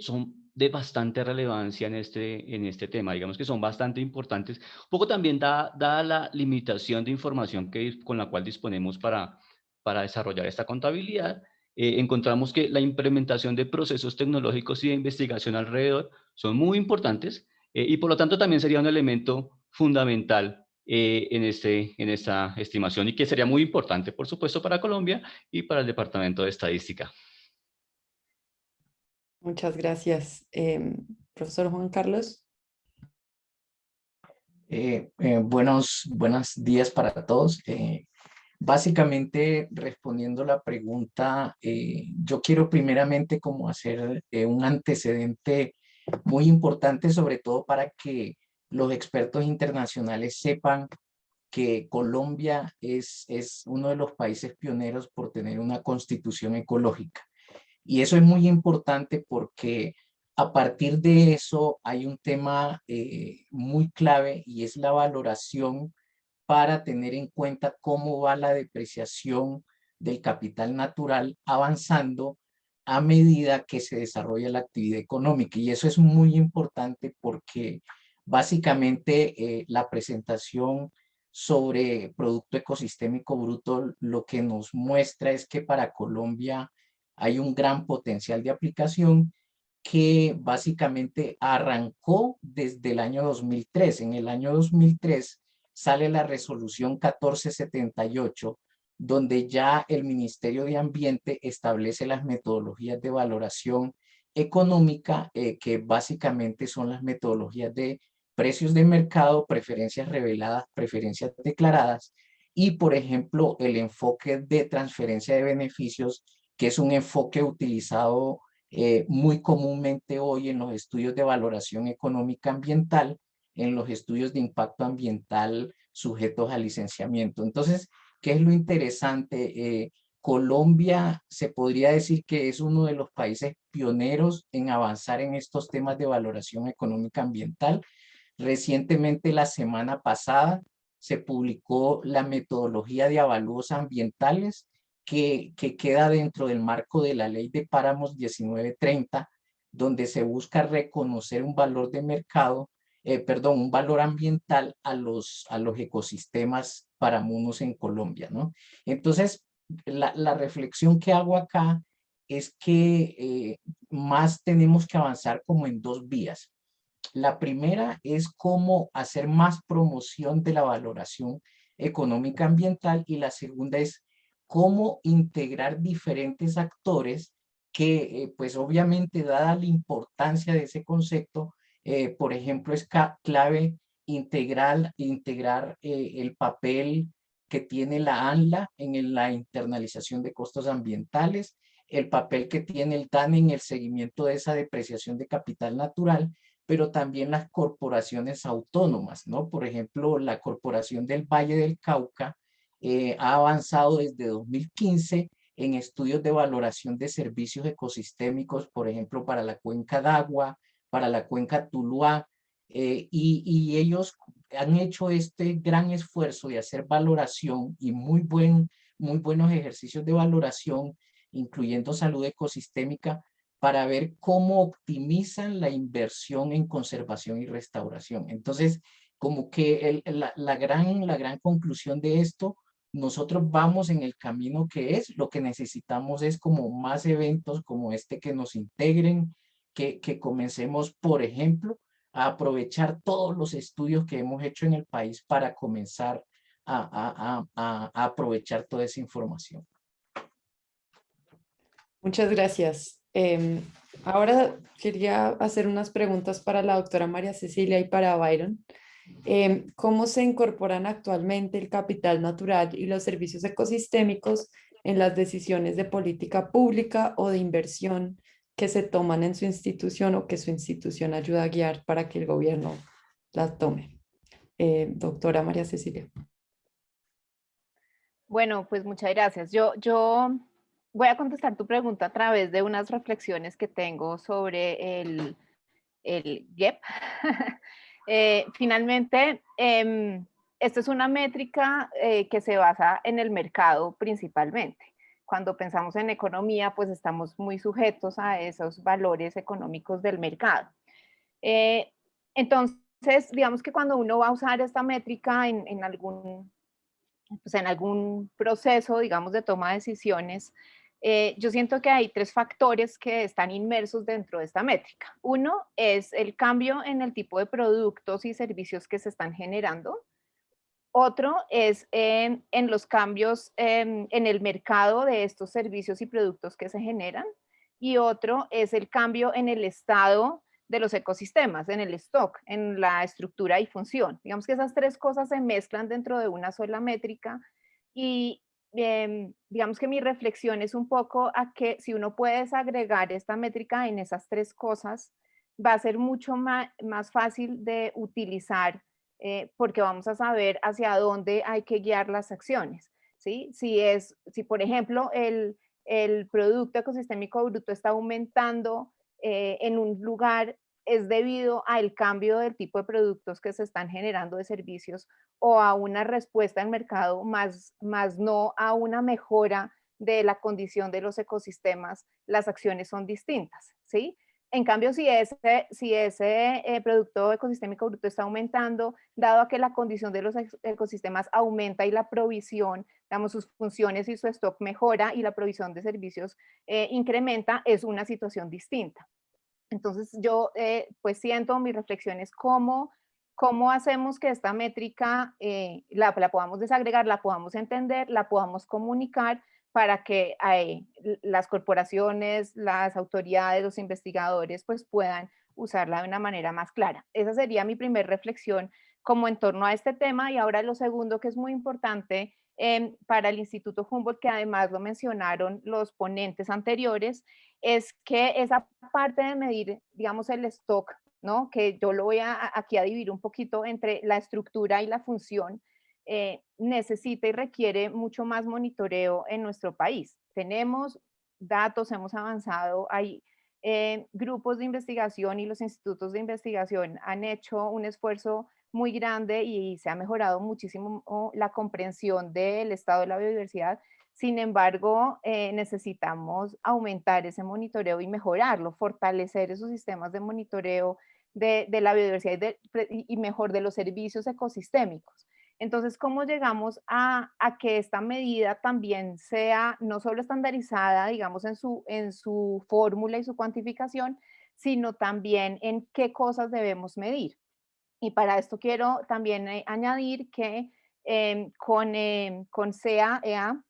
son de bastante relevancia en este, en este tema, digamos que son bastante importantes, un poco también dada da la limitación de información que, con la cual disponemos para, para desarrollar esta contabilidad, eh, encontramos que la implementación de procesos tecnológicos y de investigación alrededor son muy importantes eh, y por lo tanto también sería un elemento fundamental eh, en, este, en esta estimación y que sería muy importante, por supuesto, para Colombia y para el Departamento de Estadística. Muchas gracias. Em, profesor Juan Carlos. Eh, eh, buenos, buenos días para todos. Eh, básicamente, respondiendo la pregunta, yo quiero primeramente como hacer un antecedente muy importante, sobre todo para que los expertos internacionales sepan que Colombia es, es uno de los países pioneros por tener una constitución ecológica. Y eso es muy importante porque a partir de eso hay un tema eh, muy clave y es la valoración para tener en cuenta cómo va la depreciación del capital natural avanzando a medida que se desarrolla la actividad económica. Y eso es muy importante porque básicamente eh, la presentación sobre Producto Ecosistémico Bruto lo que nos muestra es que para Colombia hay un gran potencial de aplicación que básicamente arrancó desde el año 2003. En el año 2003 sale la resolución 1478, donde ya el Ministerio de Ambiente establece las metodologías de valoración económica, eh, que básicamente son las metodologías de precios de mercado, preferencias reveladas, preferencias declaradas, y por ejemplo el enfoque de transferencia de beneficios que es un enfoque utilizado eh, muy comúnmente hoy en los estudios de valoración económica ambiental, en los estudios de impacto ambiental sujetos a licenciamiento. Entonces, ¿qué es lo interesante? Eh, Colombia se podría decir que es uno de los países pioneros en avanzar en estos temas de valoración económica ambiental. Recientemente, la semana pasada, se publicó la metodología de avalúos ambientales que, que queda dentro del marco de la ley de páramos 1930, donde se busca reconocer un valor de mercado, eh, perdón, un valor ambiental a los, a los ecosistemas paramunos en Colombia, ¿no? Entonces, la, reflexión que hago acá es que eh, más tenemos que avanzar como en dos vías. La primera es cómo hacer más promoción de la valoración económica ambiental y la segunda es cómo integrar diferentes actores que eh, pues obviamente dada la importancia de ese concepto, eh, por ejemplo es clave integrar, integrar el papel que tiene la ANLA en la internalización de costos ambientales, el papel que tiene el DAN en el seguimiento de esa depreciación de capital natural, pero también las corporaciones autónomas, ¿no? Por ejemplo, la Corporación del Valle del Cauca eh, ha avanzado desde 2015 en estudios de valoración de servicios ecosistémicos, por ejemplo, para la cuenca Dagua, para la cuenca Tuluá, eh, y, ellos han hecho este gran esfuerzo de hacer valoración y muy, buen, muy buenos ejercicios de valoración, incluyendo salud ecosistémica, para ver cómo optimizan la inversión en conservación y restauración. Entonces, como que la, gran, la gran conclusión de esto, nosotros vamos en el camino que es, lo que necesitamos es como más eventos como este que nos integren, que, que comencemos, por ejemplo, a aprovechar todos los estudios que hemos hecho en el país para comenzar a, aprovechar toda esa información. Muchas gracias. Em, ahora quería hacer unas preguntas para la doctora María Cecilia y para Byron. Em, ¿Cómo se incorporan actualmente el capital natural y los servicios ecosistémicos en las decisiones de política pública o de inversión que se toman en su institución o que su institución ayuda a guiar para que el gobierno las tome. Eh, doctora María Cecilia. Bueno, pues muchas gracias. Yo, yo voy a contestar tu pregunta a través de unas reflexiones que tengo sobre el, el GEP. *laughs* Eh, finalmente, eh, esta es una métrica eh, que se basa en el mercado principalmente cuando pensamos en economía, pues estamos muy sujetos a esos valores económicos del mercado. Eh, entonces, digamos que cuando uno va a usar esta métrica en, algún, pues en algún proceso, digamos, de toma de decisiones, eh, yo siento que hay tres factores que están inmersos dentro de esta métrica. Uno es el cambio en el tipo de productos y servicios que se están generando. Otro es en, los cambios en, el mercado de estos servicios y productos que se generan. Y otro es el cambio en el estado de los ecosistemas, en el stock, en la estructura y función. Digamos que esas tres cosas se mezclan dentro de una sola métrica y em, digamos que mi reflexión es un poco a que si uno puede desagregar esta métrica en esas tres cosas, va a ser mucho más, más fácil de utilizar eh, porque vamos a saber hacia dónde hay que guiar las acciones. ¿sí? Si, es, si por ejemplo, el, el Producto Ecosistémico Bruto está aumentando eh, en un lugar, es debido al cambio del tipo de productos que se están generando de servicios o a una respuesta al mercado, más, más no a una mejora de la condición de los ecosistemas, las acciones son distintas, ¿sí? En cambio, si ese, si ese eh, producto ecosistémico bruto está aumentando, dado a que la condición de los ecosistemas aumenta y la provisión, digamos, sus funciones y su stock mejora y la provisión de servicios eh, incrementa, es una situación distinta. Entonces, yo eh, pues siento, mi reflexión es cómo, cómo hacemos que esta métrica la, la podamos desagregar, la podamos entender, la podamos comunicar, para que eh, las corporaciones, las autoridades, los investigadores pues puedan usarla de una manera más clara. Esa sería mi primer reflexión como en torno a este tema y ahora lo segundo que es muy importante em, para el Instituto Humboldt, que además lo mencionaron los ponentes anteriores, es que esa parte de medir, digamos, el stock, ¿no? que yo lo voy aquí a dividir un poquito entre la estructura y la función, eh, necesita y requiere mucho más monitoreo en nuestro país. Tenemos datos, hemos avanzado, hay eh, grupos de investigación y los institutos de investigación han hecho un esfuerzo muy grande y se ha mejorado muchísimo la comprensión del estado de la biodiversidad. Sin embargo, eh, necesitamos aumentar ese monitoreo y mejorarlo, fortalecer esos sistemas de monitoreo de, la biodiversidad y, mejor de los servicios ecosistémicos. Entonces, ¿cómo llegamos a, que esta medida también sea no solo estandarizada, digamos, en su, en su fórmula y su cuantificación, sino también en qué cosas debemos medir? Y para esto quiero también eh, añadir que em, con, eh, con CAEA,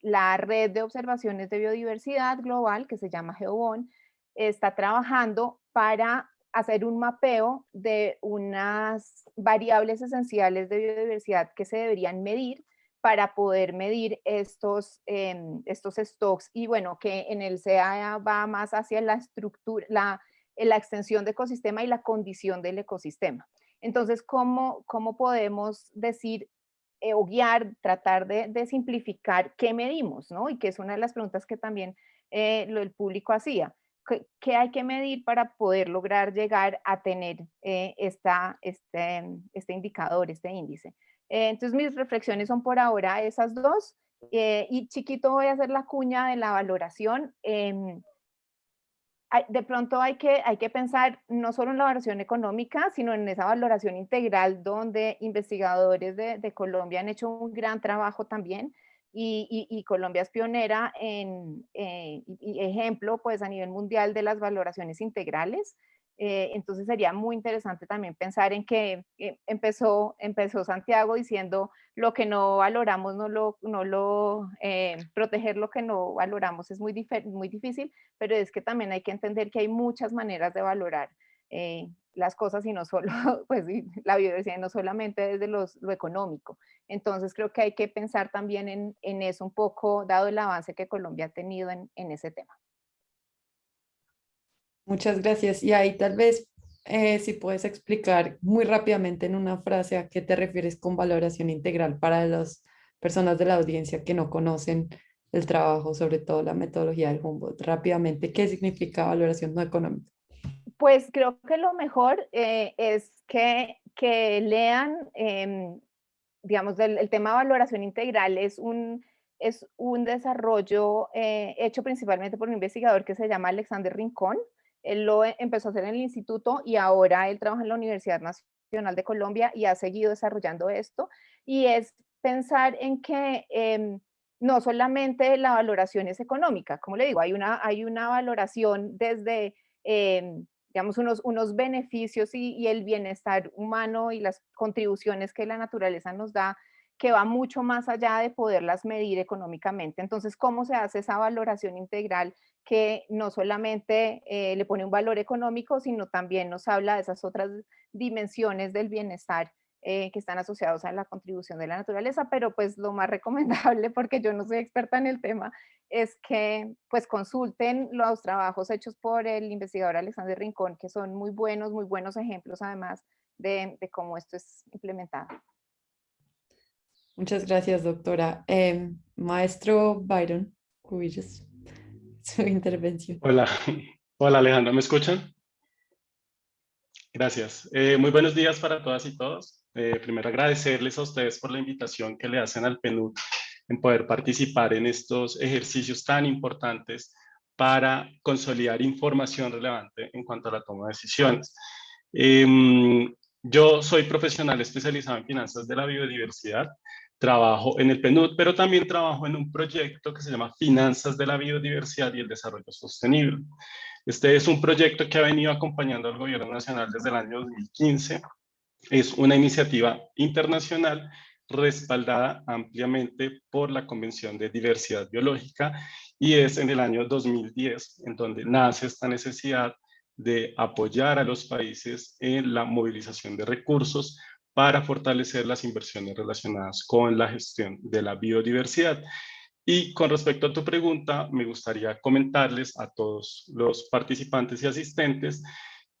la red de observaciones de biodiversidad global, que se llama GeoBon, está trabajando para hacer un mapeo de unas variables esenciales de biodiversidad que se deberían medir para poder medir estos, em, estos stocks. Y bueno, que en el CAEA va más hacia la estructura, la, la extensión de ecosistema y la condición del ecosistema. Entonces, ¿cómo, cómo podemos decir eh, o guiar, tratar de, simplificar qué medimos? ¿no? Y que es una de las preguntas que también eh, el público hacía. ¿Qué, hay que medir para poder lograr llegar a tener eh, esta, este, este indicador, este índice? entonces, mis reflexiones son por ahora esas dos. y chiquito voy a hacer la cuña de la valoración. De pronto hay que, hay que pensar no solo en la valoración económica, sino en esa valoración integral donde investigadores de, Colombia han hecho un gran trabajo también y, Colombia es pionera en, eh, ejemplo pues a nivel mundial de las valoraciones integrales. Eh, entonces sería muy interesante también pensar en que eh, empezó, empezó Santiago diciendo lo que no valoramos, no lo, eh, proteger lo que no valoramos es muy, muy difícil, pero es que también hay que entender que hay muchas maneras de valorar las cosas y no solo, *laughs* pues la biodiversidad no solamente desde lo económico. Entonces creo que hay que pensar también en, eso un poco, dado el avance que Colombia ha tenido en, en ese tema. Muchas gracias. Y ahí tal vez eh, si puedes explicar muy rápidamente en una frase a qué te refieres con valoración integral para las personas de la audiencia que no conocen el trabajo, sobre todo la metodología del Humboldt. Rápidamente, ¿qué significa valoración no económica? Pues creo que lo mejor eh, es que, que lean, em, digamos, el, tema de valoración integral es un, es un desarrollo eh, hecho principalmente por un investigador que se llama Alexander Rincón, él lo e, empezó a hacer en el instituto y ahora él trabaja en la Universidad Nacional de Colombia y ha seguido desarrollando esto. Y es pensar en que em, no solamente la valoración es económica, como le digo, hay una, hay una valoración desde, em, digamos, unos, unos beneficios y, y, el bienestar humano y las contribuciones que la naturaleza nos da que va mucho más allá de poderlas medir económicamente. Entonces, ¿cómo se hace esa valoración integral que no solamente eh, le pone un valor económico, sino también nos habla de esas otras dimensiones del bienestar eh, que están asociados a la contribución de la naturaleza, pero pues lo más *laughs* recomendable, porque yo no soy experta en el tema, es que pues consulten los trabajos hechos por el investigador Alexander Rincón, que son muy buenos, muy buenos ejemplos además de cómo esto es implementado. Muchas gracias, doctora. Em, maestro Byron Cubillos, *laughs* su intervención. Hola, hola Alejandra, ¿me escuchan? Gracias. Eh, muy buenos días para todas y todos. Eh, primero agradecerles a ustedes por la invitación que le hacen al PNUD en poder participar en estos ejercicios tan importantes para consolidar información relevante en cuanto a la toma de decisiones. Em, yo soy profesional especializado en finanzas de la biodiversidad trabajo en el PNUD, pero también trabajo en un proyecto que se llama Finanzas de la Biodiversidad y el Desarrollo Sostenible. Este es un proyecto que ha venido acompañando al gobierno nacional desde el año 2015. Es una iniciativa internacional respaldada ampliamente por la Convención de Diversidad Biológica y es en el año 2010 en donde nace esta necesidad de apoyar a los países en la movilización de recursos para fortalecer las inversiones relacionadas con la gestión de la biodiversidad. Y con respecto a tu pregunta, me gustaría comentarles a todos los participantes y asistentes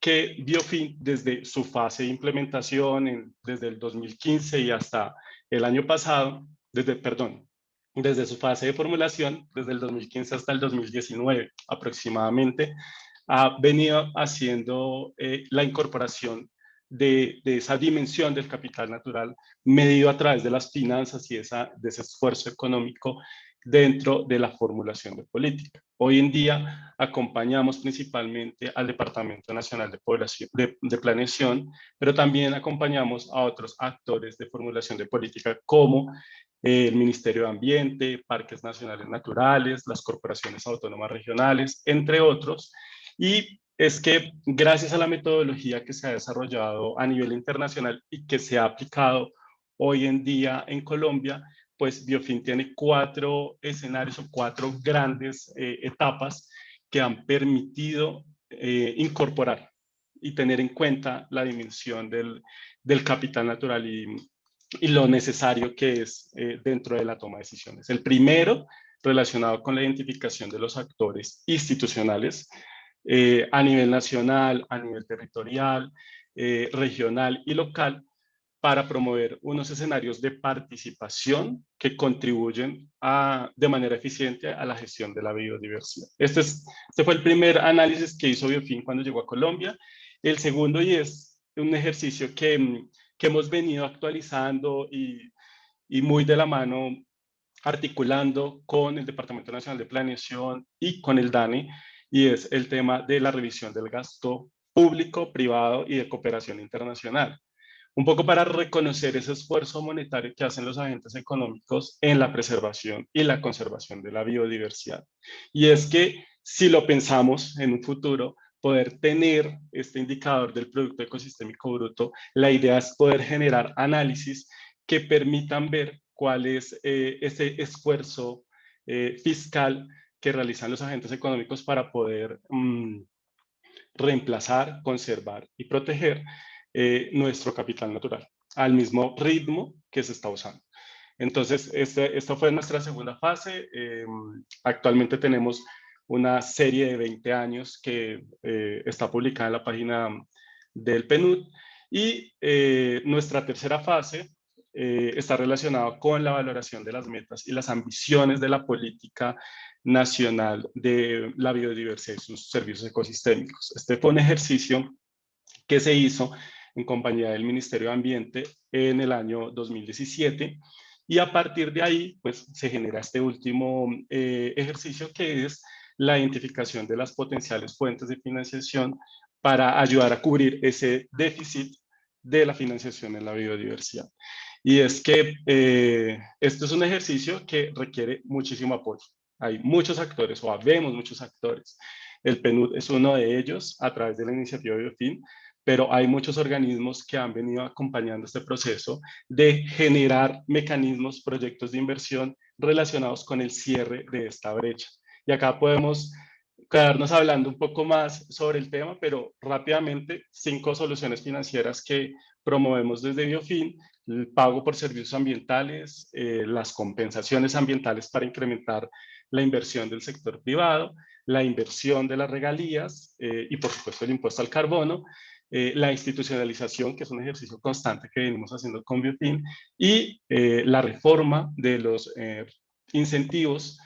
que Biofin desde su fase de implementación en, desde el 2015 y hasta el año pasado, desde, perdón, desde su fase de formulación, desde el 2015 hasta el 2019 aproximadamente, ha venido haciendo eh, la incorporación de, esa dimensión del capital natural medido a través de las finanzas y ese esfuerzo económico dentro de la formulación de política. Hoy en día acompañamos principalmente al Departamento Nacional de, Población, de, Planeación, pero también acompañamos a otros actores de formulación de política como el Ministerio de Ambiente, Parques Nacionales Naturales, las corporaciones autónomas regionales, entre otros. Y es que gracias a la metodología que se ha desarrollado a nivel internacional y que se ha aplicado hoy en día en Colombia, pues Biofin tiene cuatro escenarios o cuatro grandes eh, etapas que han permitido eh, incorporar y tener en cuenta la dimensión del, del capital natural y, y, lo necesario que es eh, dentro de la toma de decisiones. El primero, relacionado con la identificación de los actores institucionales eh, a nivel nacional, a nivel territorial, eh, regional y local, para promover unos escenarios de participación que contribuyen de manera eficiente a la gestión de la biodiversidad. Este, es, este fue el primer análisis que hizo Biofin cuando llegó a Colombia. El segundo, y es un ejercicio que, que hemos venido actualizando y, y muy de la mano articulando con el Departamento Nacional de Planeación y con el DANE, y es el tema de la revisión del gasto público, privado y de cooperación internacional un poco para reconocer ese esfuerzo monetario que hacen los agentes económicos en la preservación y la conservación de la biodiversidad. Y es que si lo pensamos en un futuro, poder tener este indicador del Producto Ecosistémico Bruto, la idea es poder generar análisis que permitan ver cuál es eh, ese esfuerzo eh, fiscal que realizan los agentes económicos para poder mm, reemplazar, conservar y proteger eh, nuestro capital natural al mismo ritmo que se está usando. Entonces, este, esta fue nuestra segunda fase. Eh, actualmente tenemos una serie de 20 años que eh, está publicada en la página del PNUD y nuestra tercera fase está relacionada con la valoración de las metas y las ambiciones de la política nacional de la biodiversidad y sus servicios ecosistémicos. Este fue un ejercicio que se hizo en compañía del Ministerio de Ambiente en el año 2017 y a partir de ahí pues se genera este último eh, ejercicio que es la identificación de las potenciales fuentes de financiación para ayudar a cubrir ese déficit de la financiación en la biodiversidad. Y es que eh, esto es un ejercicio que requiere muchísimo apoyo. Hay muchos actores o habemos muchos actores. El PNUD es uno de ellos a través de la iniciativa Biofin, pero hay muchos organismos que han venido acompañando este proceso de generar mecanismos, proyectos de inversión relacionados con el cierre de esta brecha. Y acá podemos quedarnos hablando un poco más sobre el tema, pero rápidamente cinco soluciones financieras que promovemos desde Biofin, el pago por servicios ambientales, eh, las compensaciones ambientales para incrementar la inversión del sector privado, la inversión de las regalías eh, y por supuesto el impuesto al carbono eh, la institucionalización, que es un ejercicio constante que venimos haciendo con Biofin, y eh, la reforma de los eh, incentivos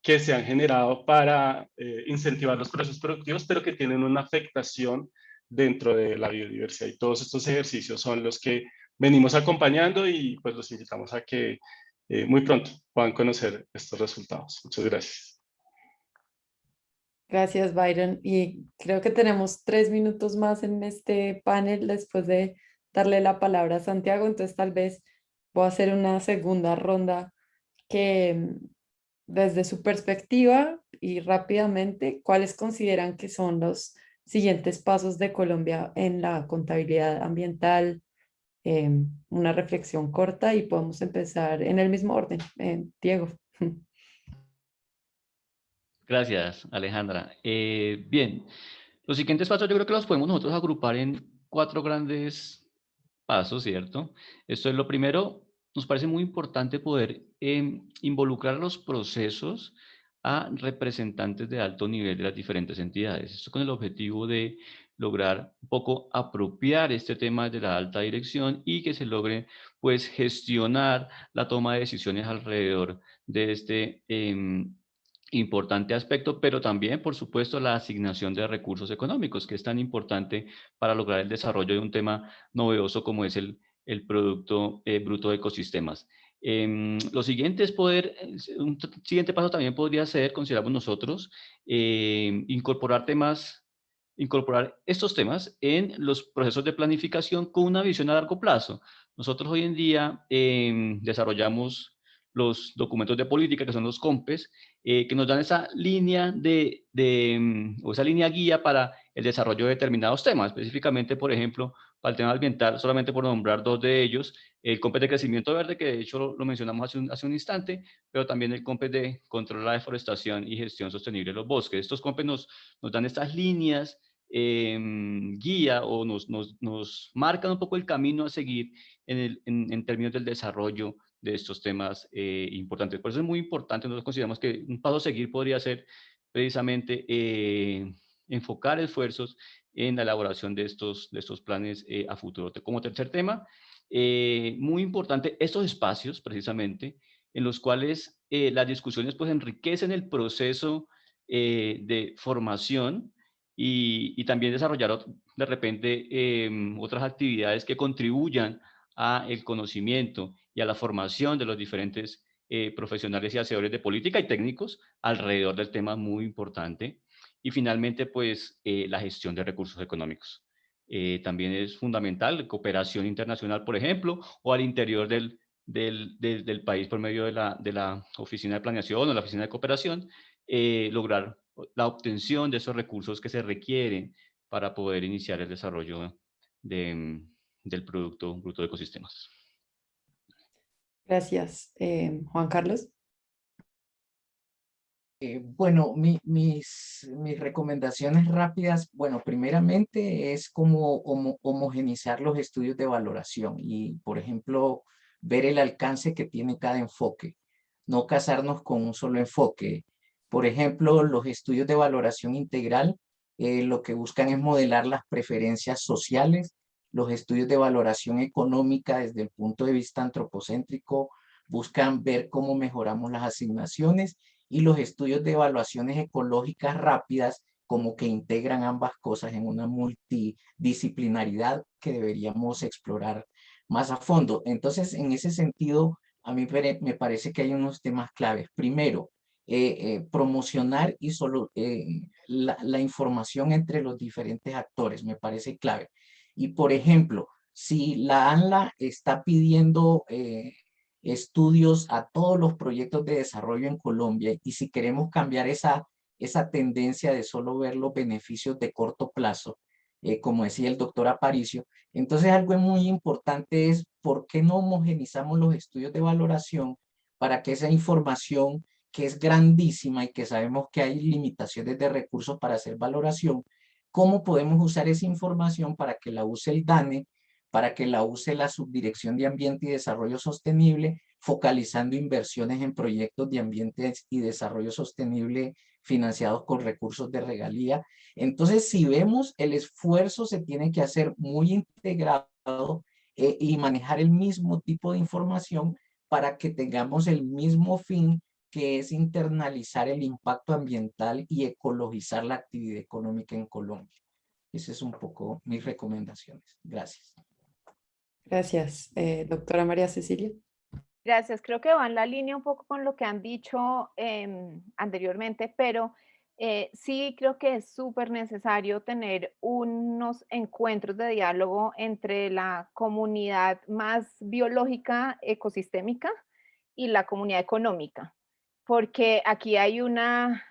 que se han generado para incentivar los procesos productivos, pero que tienen una afectación dentro de la biodiversidad. Y todos estos ejercicios son los que venimos acompañando y pues los invitamos a que muy pronto puedan conocer estos resultados. Muchas gracias. Gracias, Byron. Y creo que tenemos tres minutos más en este panel después de darle la palabra a Santiago. Entonces, tal vez voy a hacer una segunda ronda que desde su perspectiva y rápidamente, ¿cuáles consideran que son los siguientes pasos de Colombia en la contabilidad ambiental? Em, una reflexión corta y podemos empezar en el mismo orden. Diego. Gracias, Alejandra. Eh, bien, los siguientes pasos yo creo que los podemos nosotros agrupar en cuatro grandes pasos, ¿cierto? Esto es lo primero, nos parece muy importante poder em, involucrar los procesos a representantes de alto nivel de las diferentes entidades. Esto con el objetivo de lograr un poco apropiar este tema de la alta dirección y que se logre pues gestionar la toma de decisiones alrededor de este em, importante aspecto, pero también, por supuesto, la asignación de recursos económicos, que es tan importante para lograr el desarrollo de un tema novedoso como es el, el Producto eh, Bruto de Ecosistemas. Em, lo siguiente es poder, un siguiente paso también podría ser, consideramos nosotros, em, incorporar temas, incorporar estos temas en los procesos de planificación con una visión a largo plazo. Nosotros hoy en día em, desarrollamos los documentos de política, que son los COMPES, eh, que nos dan esa línea de, de, o esa línea guía para el desarrollo de determinados temas, específicamente, por ejemplo, para el tema ambiental, solamente por nombrar dos de ellos, el COMPES de crecimiento verde, que de hecho lo, mencionamos hace un, hace un, instante, pero también el COMPES de control de la deforestación y gestión sostenible de los bosques. Estos COMPES nos, nos dan estas líneas eh, guía o nos, nos, nos, marcan un poco el camino a seguir en, el, en, en términos del desarrollo de estos temas eh, importantes. Por eso es muy importante, nosotros consideramos que un paso a seguir podría ser precisamente eh, enfocar esfuerzos en la elaboración de estos, de estos planes eh, a futuro. Como tercer tema, eh, muy importante, estos espacios precisamente, en los cuales eh, las discusiones pues enriquecen el proceso de formación y, también desarrollar de repente em, otras actividades que contribuyan a el conocimiento y a la formación de los diferentes profesionales y hacedores de política y técnicos alrededor del tema muy importante. Y finalmente, pues, eh, la gestión de recursos económicos. Eh, también es fundamental, cooperación internacional, por ejemplo, o al interior del, del, del, del país por medio de la, de la, Oficina de Planeación o la Oficina de Cooperación, eh, lograr la obtención de esos recursos que se requieren para poder iniciar el desarrollo de, del Producto Bruto de Ecosistemas. Gracias. Juan Carlos. Eh, bueno, mi, mis, mis recomendaciones rápidas, bueno, primeramente es como homogenizar los estudios de valoración y, por ejemplo, ver el alcance que tiene cada enfoque, no casarnos con un solo enfoque. Por ejemplo, los estudios de valoración integral eh, lo que buscan es modelar las preferencias sociales, los estudios de valoración económica desde el punto de vista antropocéntrico buscan ver cómo mejoramos las asignaciones y los estudios de evaluaciones ecológicas rápidas como que integran ambas cosas en una multidisciplinaridad que deberíamos explorar más a fondo. Entonces, en ese sentido, a mí me parece que hay unos temas claves. Primero, eh, eh, promocionar y solo, eh, la, la, información entre los diferentes actores, me parece clave. Y por ejemplo, si la ANLA está pidiendo estudios a todos los proyectos de desarrollo en Colombia y si queremos cambiar esa, esa tendencia de solo ver los beneficios de corto plazo, como decía el doctor Aparicio, entonces algo muy importante es por qué no homogenizamos los estudios de valoración para que esa información que es grandísima y que sabemos que hay limitaciones de recursos para hacer valoración, cómo podemos usar esa información para que la use el DANE para que la use la Subdirección de Ambiente y Desarrollo Sostenible, focalizando inversiones en proyectos de ambiente y desarrollo sostenible financiados con recursos de regalía. Entonces, si vemos, el esfuerzo se tiene que hacer muy integrado eh, y manejar el mismo tipo de información para que tengamos el mismo fin que es internalizar el impacto ambiental y ecologizar la actividad económica en Colombia. Esa es un poco mis recomendaciones. Gracias. Gracias. Eh, doctora María Cecilia. Gracias. Creo que va en la línea un poco con lo que han dicho eh, anteriormente, pero eh, sí creo que es súper necesario tener unos encuentros de diálogo entre la comunidad más biológica, ecosistémica, y la comunidad económica. Porque aquí hay una,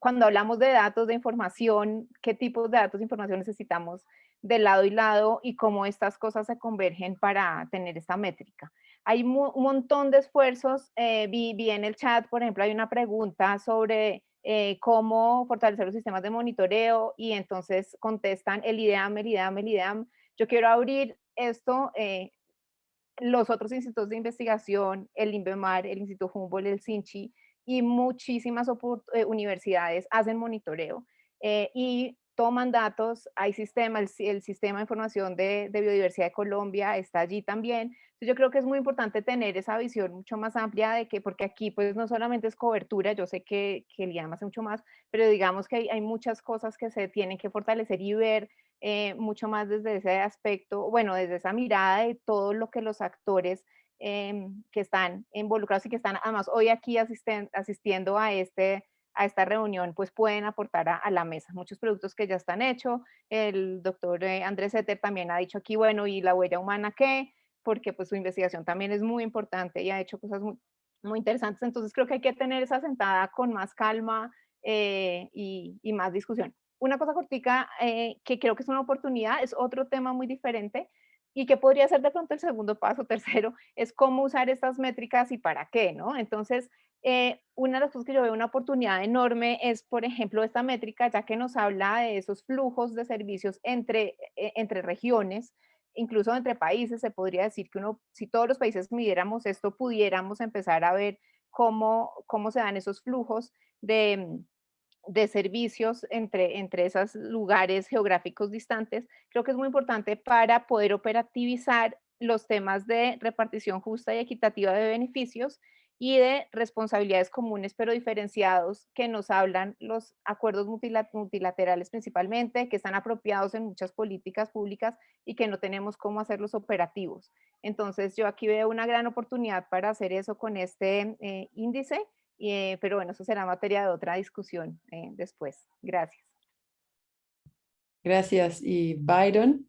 cuando hablamos de datos de información, ¿qué tipos de datos de información necesitamos? de lado y lado y cómo estas cosas se convergen para tener esta métrica. Hay un montón de esfuerzos, eh, vi, vi, en el chat, por ejemplo, hay una pregunta sobre eh, cómo fortalecer los sistemas de monitoreo y entonces contestan el IDEAM, el IDEAM, el IDEAM. Yo quiero abrir esto, eh, los otros institutos de investigación, el INVEMAR, el Instituto Humboldt, el SINCHI y muchísimas universidades hacen monitoreo. y toman datos, hay sistema, el, el sistema de información de, de, biodiversidad de Colombia está allí también. Yo creo que es muy importante tener esa visión mucho más amplia de que, porque aquí pues no solamente es cobertura, yo sé que, que el IAM hace mucho más, pero digamos que hay, hay muchas cosas que se tienen que fortalecer y ver eh, mucho más desde ese aspecto, bueno, desde esa mirada de todo lo que los actores eh, que están involucrados y que están además hoy aquí asisten, asistiendo a, este, a esta reunión, pues pueden aportar a, la mesa. Muchos productos que ya están hechos, el doctor eh, Andrés Eter también ha dicho aquí, bueno, ¿y la huella humana qué? Porque pues su investigación también es muy importante y ha hecho cosas muy, muy interesantes, entonces creo que hay que tener esa sentada con más calma eh, y, y más discusión una cosa cortica eh, que creo que es una oportunidad, es otro tema muy diferente y que podría ser de pronto el segundo paso, tercero, *laughs* es cómo usar estas métricas y para qué, ¿no? Entonces, eh, una de las cosas que yo veo una oportunidad enorme es, por ejemplo, esta métrica, ya que nos habla de esos flujos de servicios entre, eh, entre regiones, incluso entre países, se podría decir que uno, si todos los países midiéramos esto, pudiéramos empezar a ver cómo, cómo se dan esos flujos de, de servicios entre, entre esos lugares geográficos distantes, creo que es muy importante para poder operativizar los temas de repartición justa y equitativa de beneficios y de responsabilidades comunes pero diferenciados que nos hablan los acuerdos multilaterales principalmente, que están apropiados en muchas políticas públicas y que no tenemos cómo hacerlos operativos. Entonces yo aquí veo una gran oportunidad para hacer eso con este eh, índice eh, pero bueno, eso será materia de otra discusión eh, después. Gracias. Gracias. ¿Y Byron?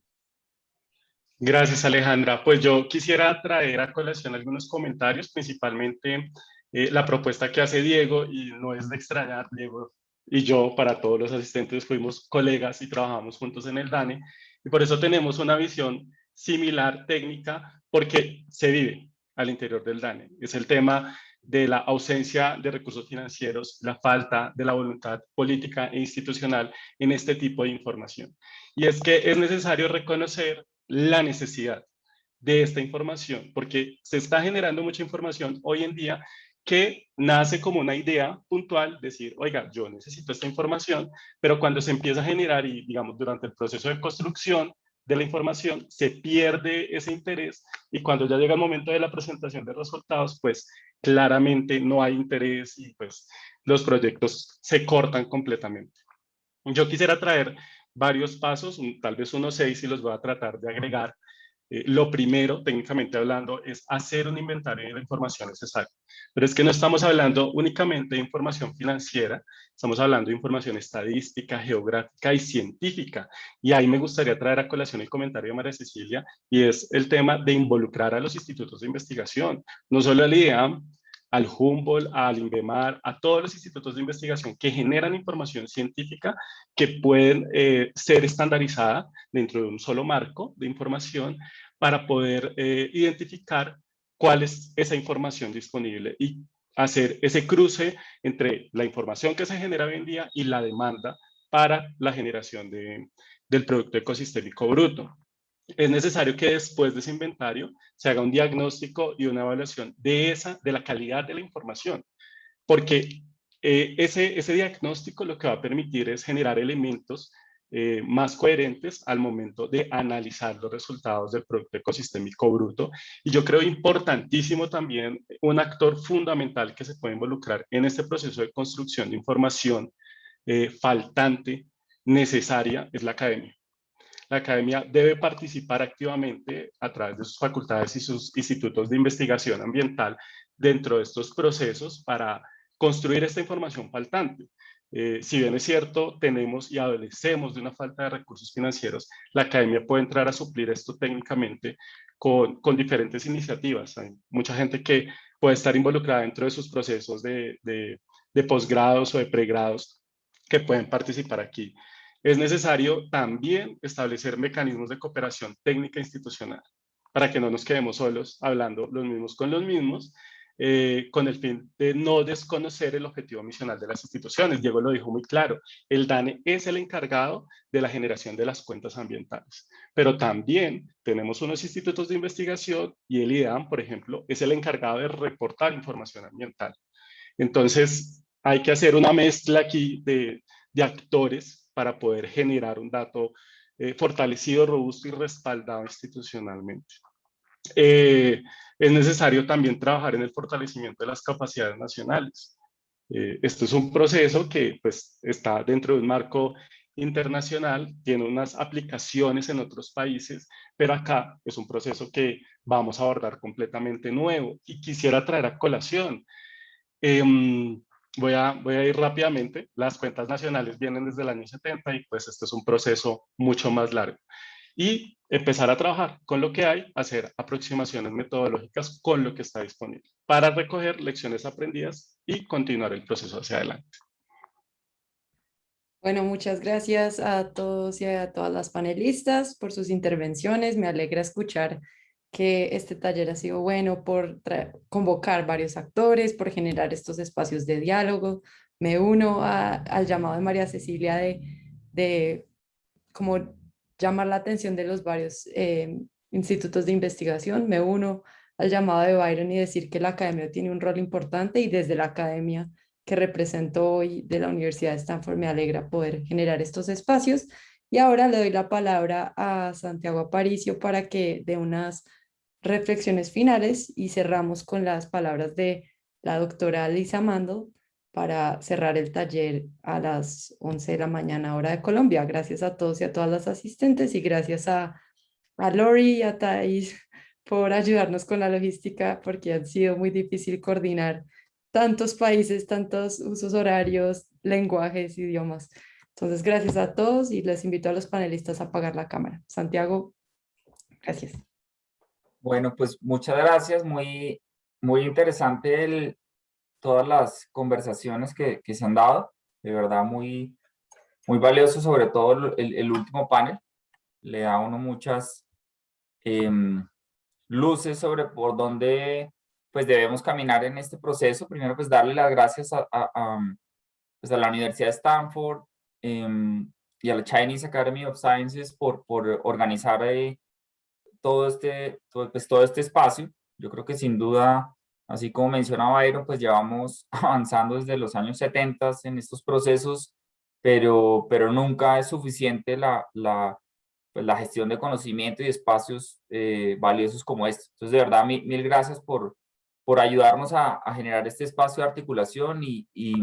Gracias, Alejandra. Pues yo quisiera traer a colación algunos comentarios, principalmente eh, la propuesta que hace Diego, y no es de extrañar, Diego y yo, para todos los asistentes, fuimos colegas y trabajamos juntos en el DANE, y por eso tenemos una visión similar técnica, porque se vive al interior del DANE. Es el tema de la ausencia de recursos financieros, la falta de la voluntad política e institucional en este tipo de información. Y es que es necesario reconocer la necesidad de esta información, porque se está generando mucha información hoy en día que nace como una idea puntual, decir, oiga, yo necesito esta información, pero cuando se empieza a generar y, digamos, durante el proceso de construcción, de la información, se pierde ese interés y cuando ya llega el momento de la presentación de resultados, pues claramente no hay interés y pues los proyectos se cortan completamente. Yo quisiera traer varios pasos, tal vez unos seis y los voy a tratar de agregar eh, lo primero, técnicamente hablando, es hacer un inventario de la información necesaria. Pero es que no estamos hablando únicamente de información financiera, estamos hablando de información estadística, geográfica y científica. Y ahí me gustaría traer a colación el comentario de María Cecilia, y es el tema de involucrar a los institutos de investigación, no solo al IDEAM, al Humboldt, al INVEMAR, a todos los institutos de investigación que generan información científica que pueden eh, ser estandarizada dentro de un solo marco de información para poder eh, identificar cuál es esa información disponible y hacer ese cruce entre la información que se genera hoy en día y la demanda para la generación de, del producto ecosistémico bruto es necesario que después de ese inventario se haga un diagnóstico y una evaluación de, esa, de la calidad de la información, porque eh, ese, ese diagnóstico lo que va a permitir es generar elementos eh, más coherentes al momento de analizar los resultados del producto ecosistémico bruto. Y yo creo importantísimo también un actor fundamental que se puede involucrar en este proceso de construcción de información eh, faltante, necesaria, es la academia la academia debe participar activamente a través de sus facultades y sus institutos de investigación ambiental dentro de estos procesos para construir esta información faltante. Eh, si bien es cierto, tenemos y adolecemos de una falta de recursos financieros, la academia puede entrar a suplir esto técnicamente con, con diferentes iniciativas. Hay mucha gente que puede estar involucrada dentro de sus procesos de, de, de posgrados o de pregrados que pueden participar aquí. Es necesario también establecer mecanismos de cooperación técnica institucional para que no nos quedemos solos hablando los mismos con los mismos, eh, con el fin de no desconocer el objetivo misional de las instituciones. Diego lo dijo muy claro, el DANE es el encargado de la generación de las cuentas ambientales, pero también tenemos unos institutos de investigación y el IDAM, por ejemplo, es el encargado de reportar información ambiental. Entonces, hay que hacer una mezcla aquí de, de actores para poder generar un dato eh, fortalecido, robusto y respaldado institucionalmente. Eh, es necesario también trabajar en el fortalecimiento de las capacidades nacionales. Eh, esto es un proceso que pues, está dentro de un marco internacional, tiene unas aplicaciones en otros países, pero acá es un proceso que vamos a abordar completamente nuevo y quisiera traer a colación. Em, voy, a, ir rápidamente, las cuentas nacionales vienen desde el año 70 y pues este es un proceso mucho más largo. Y empezar a trabajar con lo que hay, hacer aproximaciones metodológicas con lo que está disponible para recoger lecciones aprendidas y continuar el proceso hacia adelante. Bueno, muchas gracias a todos y a todas las panelistas por sus intervenciones. Me alegra escuchar que este taller ha sido bueno por convocar varios actores, por generar estos espacios de diálogo. Me uno al llamado de María Cecilia de, de como llamar la atención de los varios eh, institutos de investigación. Me uno al llamado de Byron y decir que la academia tiene un rol importante y desde la academia que represento hoy de la Universidad de Stanford me alegra poder generar estos espacios. Y ahora le doy la palabra a Santiago Aparicio para que dé unas reflexiones finales y cerramos con las palabras de la doctora Lisa Mando para cerrar el taller a las 11 de la mañana hora de Colombia. Gracias a todos y a todas las asistentes y gracias a, a Lori y a Thais por ayudarnos con la logística porque ha sido muy difícil coordinar tantos países, tantos usos horarios, lenguajes, idiomas. Entonces, gracias a todos y les invito a los panelistas a apagar la cámara. Santiago, gracias. Bueno, pues muchas gracias. Muy, muy interesante el, todas las conversaciones que, que, se han dado. De verdad, muy, muy valioso, sobre todo el, el último panel. Le da a uno muchas em, luces sobre por dónde pues debemos caminar en este proceso. Primero, pues darle las gracias a, a, pues a la Universidad de Stanford y a la Chinese Academy of Sciences por, por organizar eh, todo, este, todo, pues, todo este espacio. Yo creo que sin duda, así como mencionaba Byron, pues llevamos *laughs* avanzando desde los años 70 en estos procesos, pero, pero nunca es suficiente la, la, pues, la gestión de conocimiento y espacios eh, valiosos como este. Entonces, de verdad, mil, mil gracias por, por ayudarnos a, generar este espacio de articulación y, y,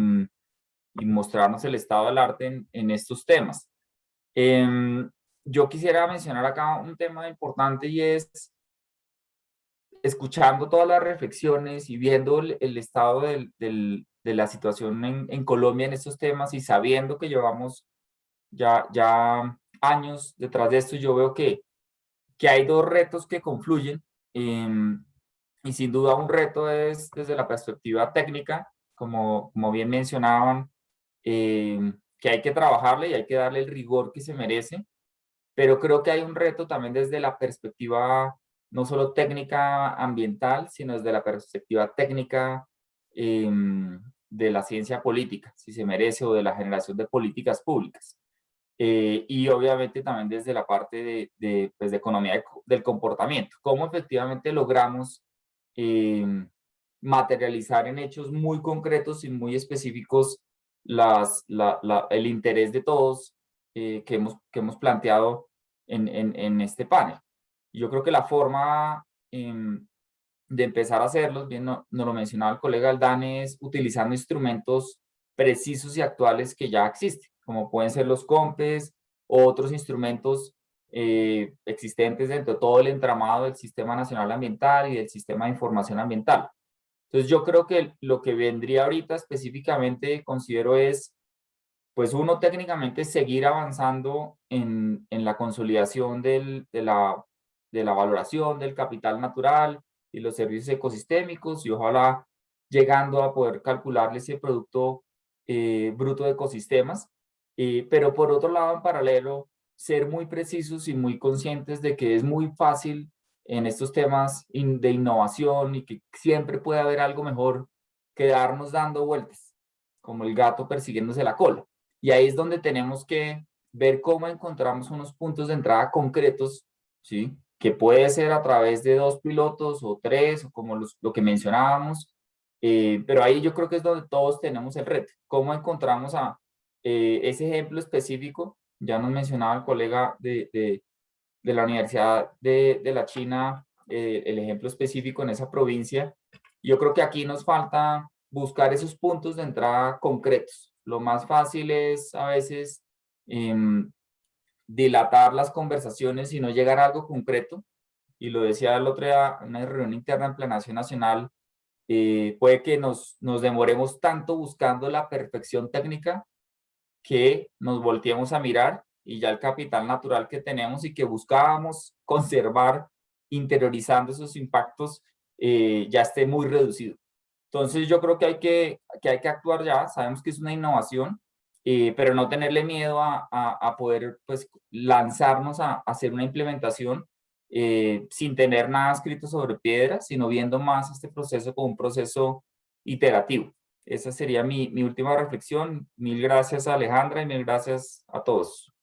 mostrarnos el estado del arte en, en estos temas. Em, yo quisiera mencionar acá un tema importante y es escuchando todas las reflexiones y viendo el, estado del, del, de la situación en, en, Colombia en estos temas y sabiendo que llevamos ya, ya años detrás de esto, yo veo que, que hay dos retos que confluyen. Eh, y sin duda un reto es desde la perspectiva técnica, como, como bien mencionaban, eh, que hay que trabajarle y hay que darle el rigor que se merece, pero creo que hay un reto también desde la perspectiva no solo técnica ambiental, sino desde la perspectiva técnica em, de la ciencia política, si se merece, o de la generación de políticas públicas. Eh, y obviamente también desde la parte de, de, pues de economía del comportamiento, cómo efectivamente logramos materializar en hechos muy concretos y muy específicos las, el interés de todos eh, que, hemos, que hemos planteado en, en, este panel. Yo creo que la forma em, de empezar a hacerlos, bien nos no lo mencionaba el colega Aldán, es utilizando instrumentos precisos y actuales que ya existen, como pueden ser los COMPES o otros instrumentos eh, existentes dentro de todo el entramado del Sistema Nacional Ambiental y del Sistema de Información Ambiental. Entonces yo creo que lo que vendría ahorita específicamente considero es, pues uno técnicamente seguir avanzando en, en la consolidación de, la, de la valoración del capital natural y los servicios ecosistémicos y ojalá llegando a poder calcularle ese producto eh, bruto de ecosistemas. Eh, pero por otro lado, en paralelo, ser muy precisos y muy conscientes de que es muy fácil en estos temas de innovación y que siempre puede haber algo mejor que darnos dando vueltas, como el gato persiguiéndose la cola. Y ahí es donde tenemos que ver cómo encontramos unos puntos de entrada concretos, ¿sí? que puede ser a través de dos pilotos o tres, o como lo que mencionábamos, eh, pero ahí yo creo que es donde todos tenemos el reto, cómo encontramos a, eh, ese ejemplo específico, ya nos mencionaba el colega de, de la Universidad de, de la China, eh, el ejemplo específico en esa provincia. Yo creo que aquí nos falta buscar esos puntos de entrada concretos. Lo más fácil es a veces em, dilatar las conversaciones y no llegar a algo concreto. Y lo decía el otro día en una reunión interna en Planación Nacional, eh, puede que nos, nos demoremos tanto buscando la perfección técnica que nos volteemos a mirar y ya el capital natural que tenemos y que buscábamos conservar interiorizando esos impactos eh, ya esté muy reducido. Entonces yo creo que hay que, que hay que actuar ya, sabemos que es una innovación, eh, pero no tenerle miedo a, a, poder pues, lanzarnos a, a hacer una implementación eh, sin tener nada escrito sobre piedra, sino viendo más este proceso como un proceso iterativo. Esa sería mi, mi última reflexión. Mil gracias a Alejandra y mil gracias a todos.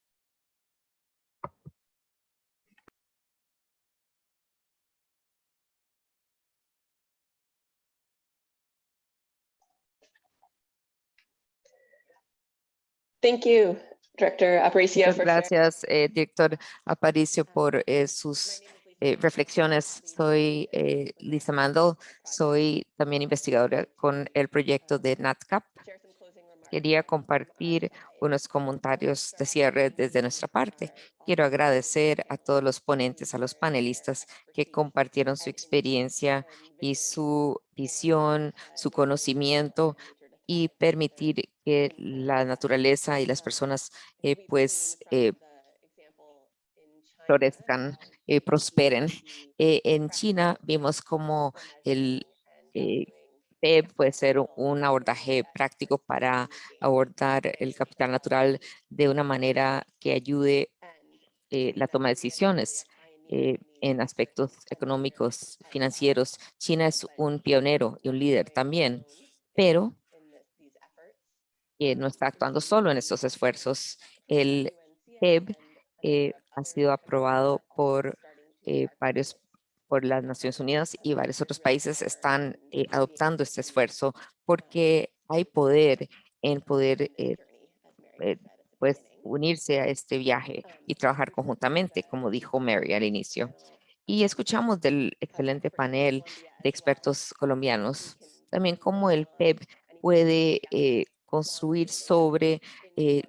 Thank you, Director Aparicio. Muchas gracias, eh, director Aparicio, por eh, sus eh, reflexiones. Soy Lisa Mandel, soy también investigadora con el proyecto de NatCap. Quería compartir unos comentarios de cierre desde nuestra parte. Quiero agradecer a todos los ponentes, a los panelistas que compartieron su experiencia y su visión, su conocimiento y permitir que la naturaleza y las personas eh, pues eh, florezcan, eh, prosperen. Eh, en China vimos como el PEB puede ser un abordaje práctico para abordar el capital natural de una manera que ayude la toma de decisiones en aspectos económicos, financieros. China es un pionero y un líder también, pero que no está actuando solo en estos esfuerzos. El PEB eh, ha sido aprobado por eh, varios por las Naciones Unidas y varios otros países están eh, adoptando este esfuerzo porque hay poder en poder eh, eh, pues unirse a este viaje y trabajar conjuntamente, como dijo Mary al inicio. Y escuchamos del excelente panel de expertos colombianos, también cómo el PEB puede eh, construir sobre eh,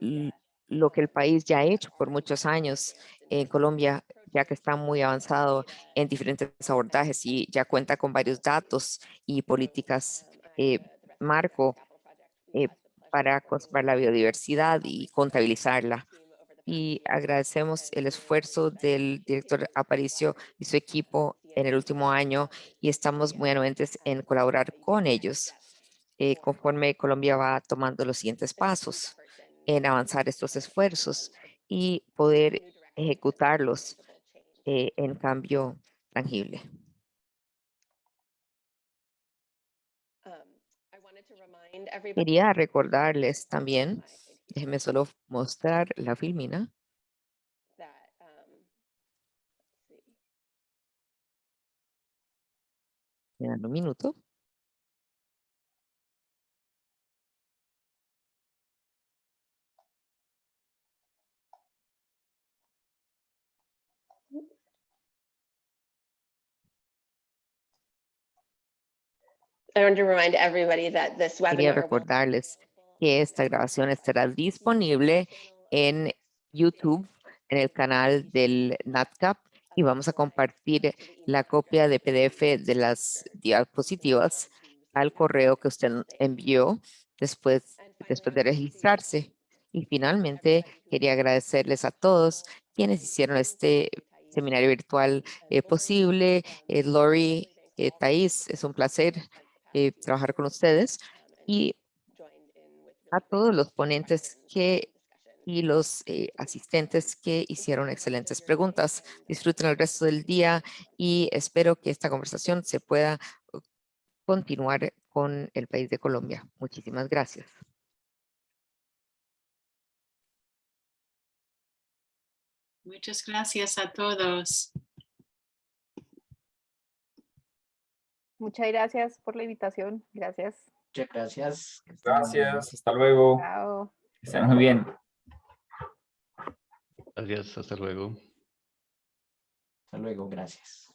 lo que el país ya ha hecho por muchos años en Colombia, ya que está muy avanzado en diferentes abordajes y ya cuenta con varios datos y políticas eh, marco eh, para conservar la biodiversidad y contabilizarla. Y agradecemos el esfuerzo del director Aparicio y su equipo en el último año y estamos muy anuentes en colaborar con ellos eh, conforme Colombia va tomando los siguientes pasos en avanzar estos esfuerzos y poder ejecutarlos eh, en cambio tangible. Quería recordarles también, déjenme solo mostrar la filmina. Me dan un minuto. I want to remind everybody that this Quería webinar recordarles que esta grabación estará disponible en YouTube, en el canal del NatCap, y vamos a compartir la copia de PDF de las diapositivas al correo que usted envió después, después de registrarse. Y finalmente, quería agradecerles a todos quienes hicieron este seminario virtual eh, posible. Eh, Lori, eh, Thais, es un placer eh, trabajar con ustedes. Y a todos los ponentes que y los eh, asistentes que hicieron excelentes preguntas. Disfruten el resto del día y espero que esta conversación se pueda uh, continuar con el país de Colombia. Muchísimas gracias. Muchas gracias a todos. Muchas gracias por la invitación. Gracias. Muchas gracias. Gracias. Hasta luego. Chao. Estén muy bien. Adiós. Hasta luego. Hasta luego. Gracias.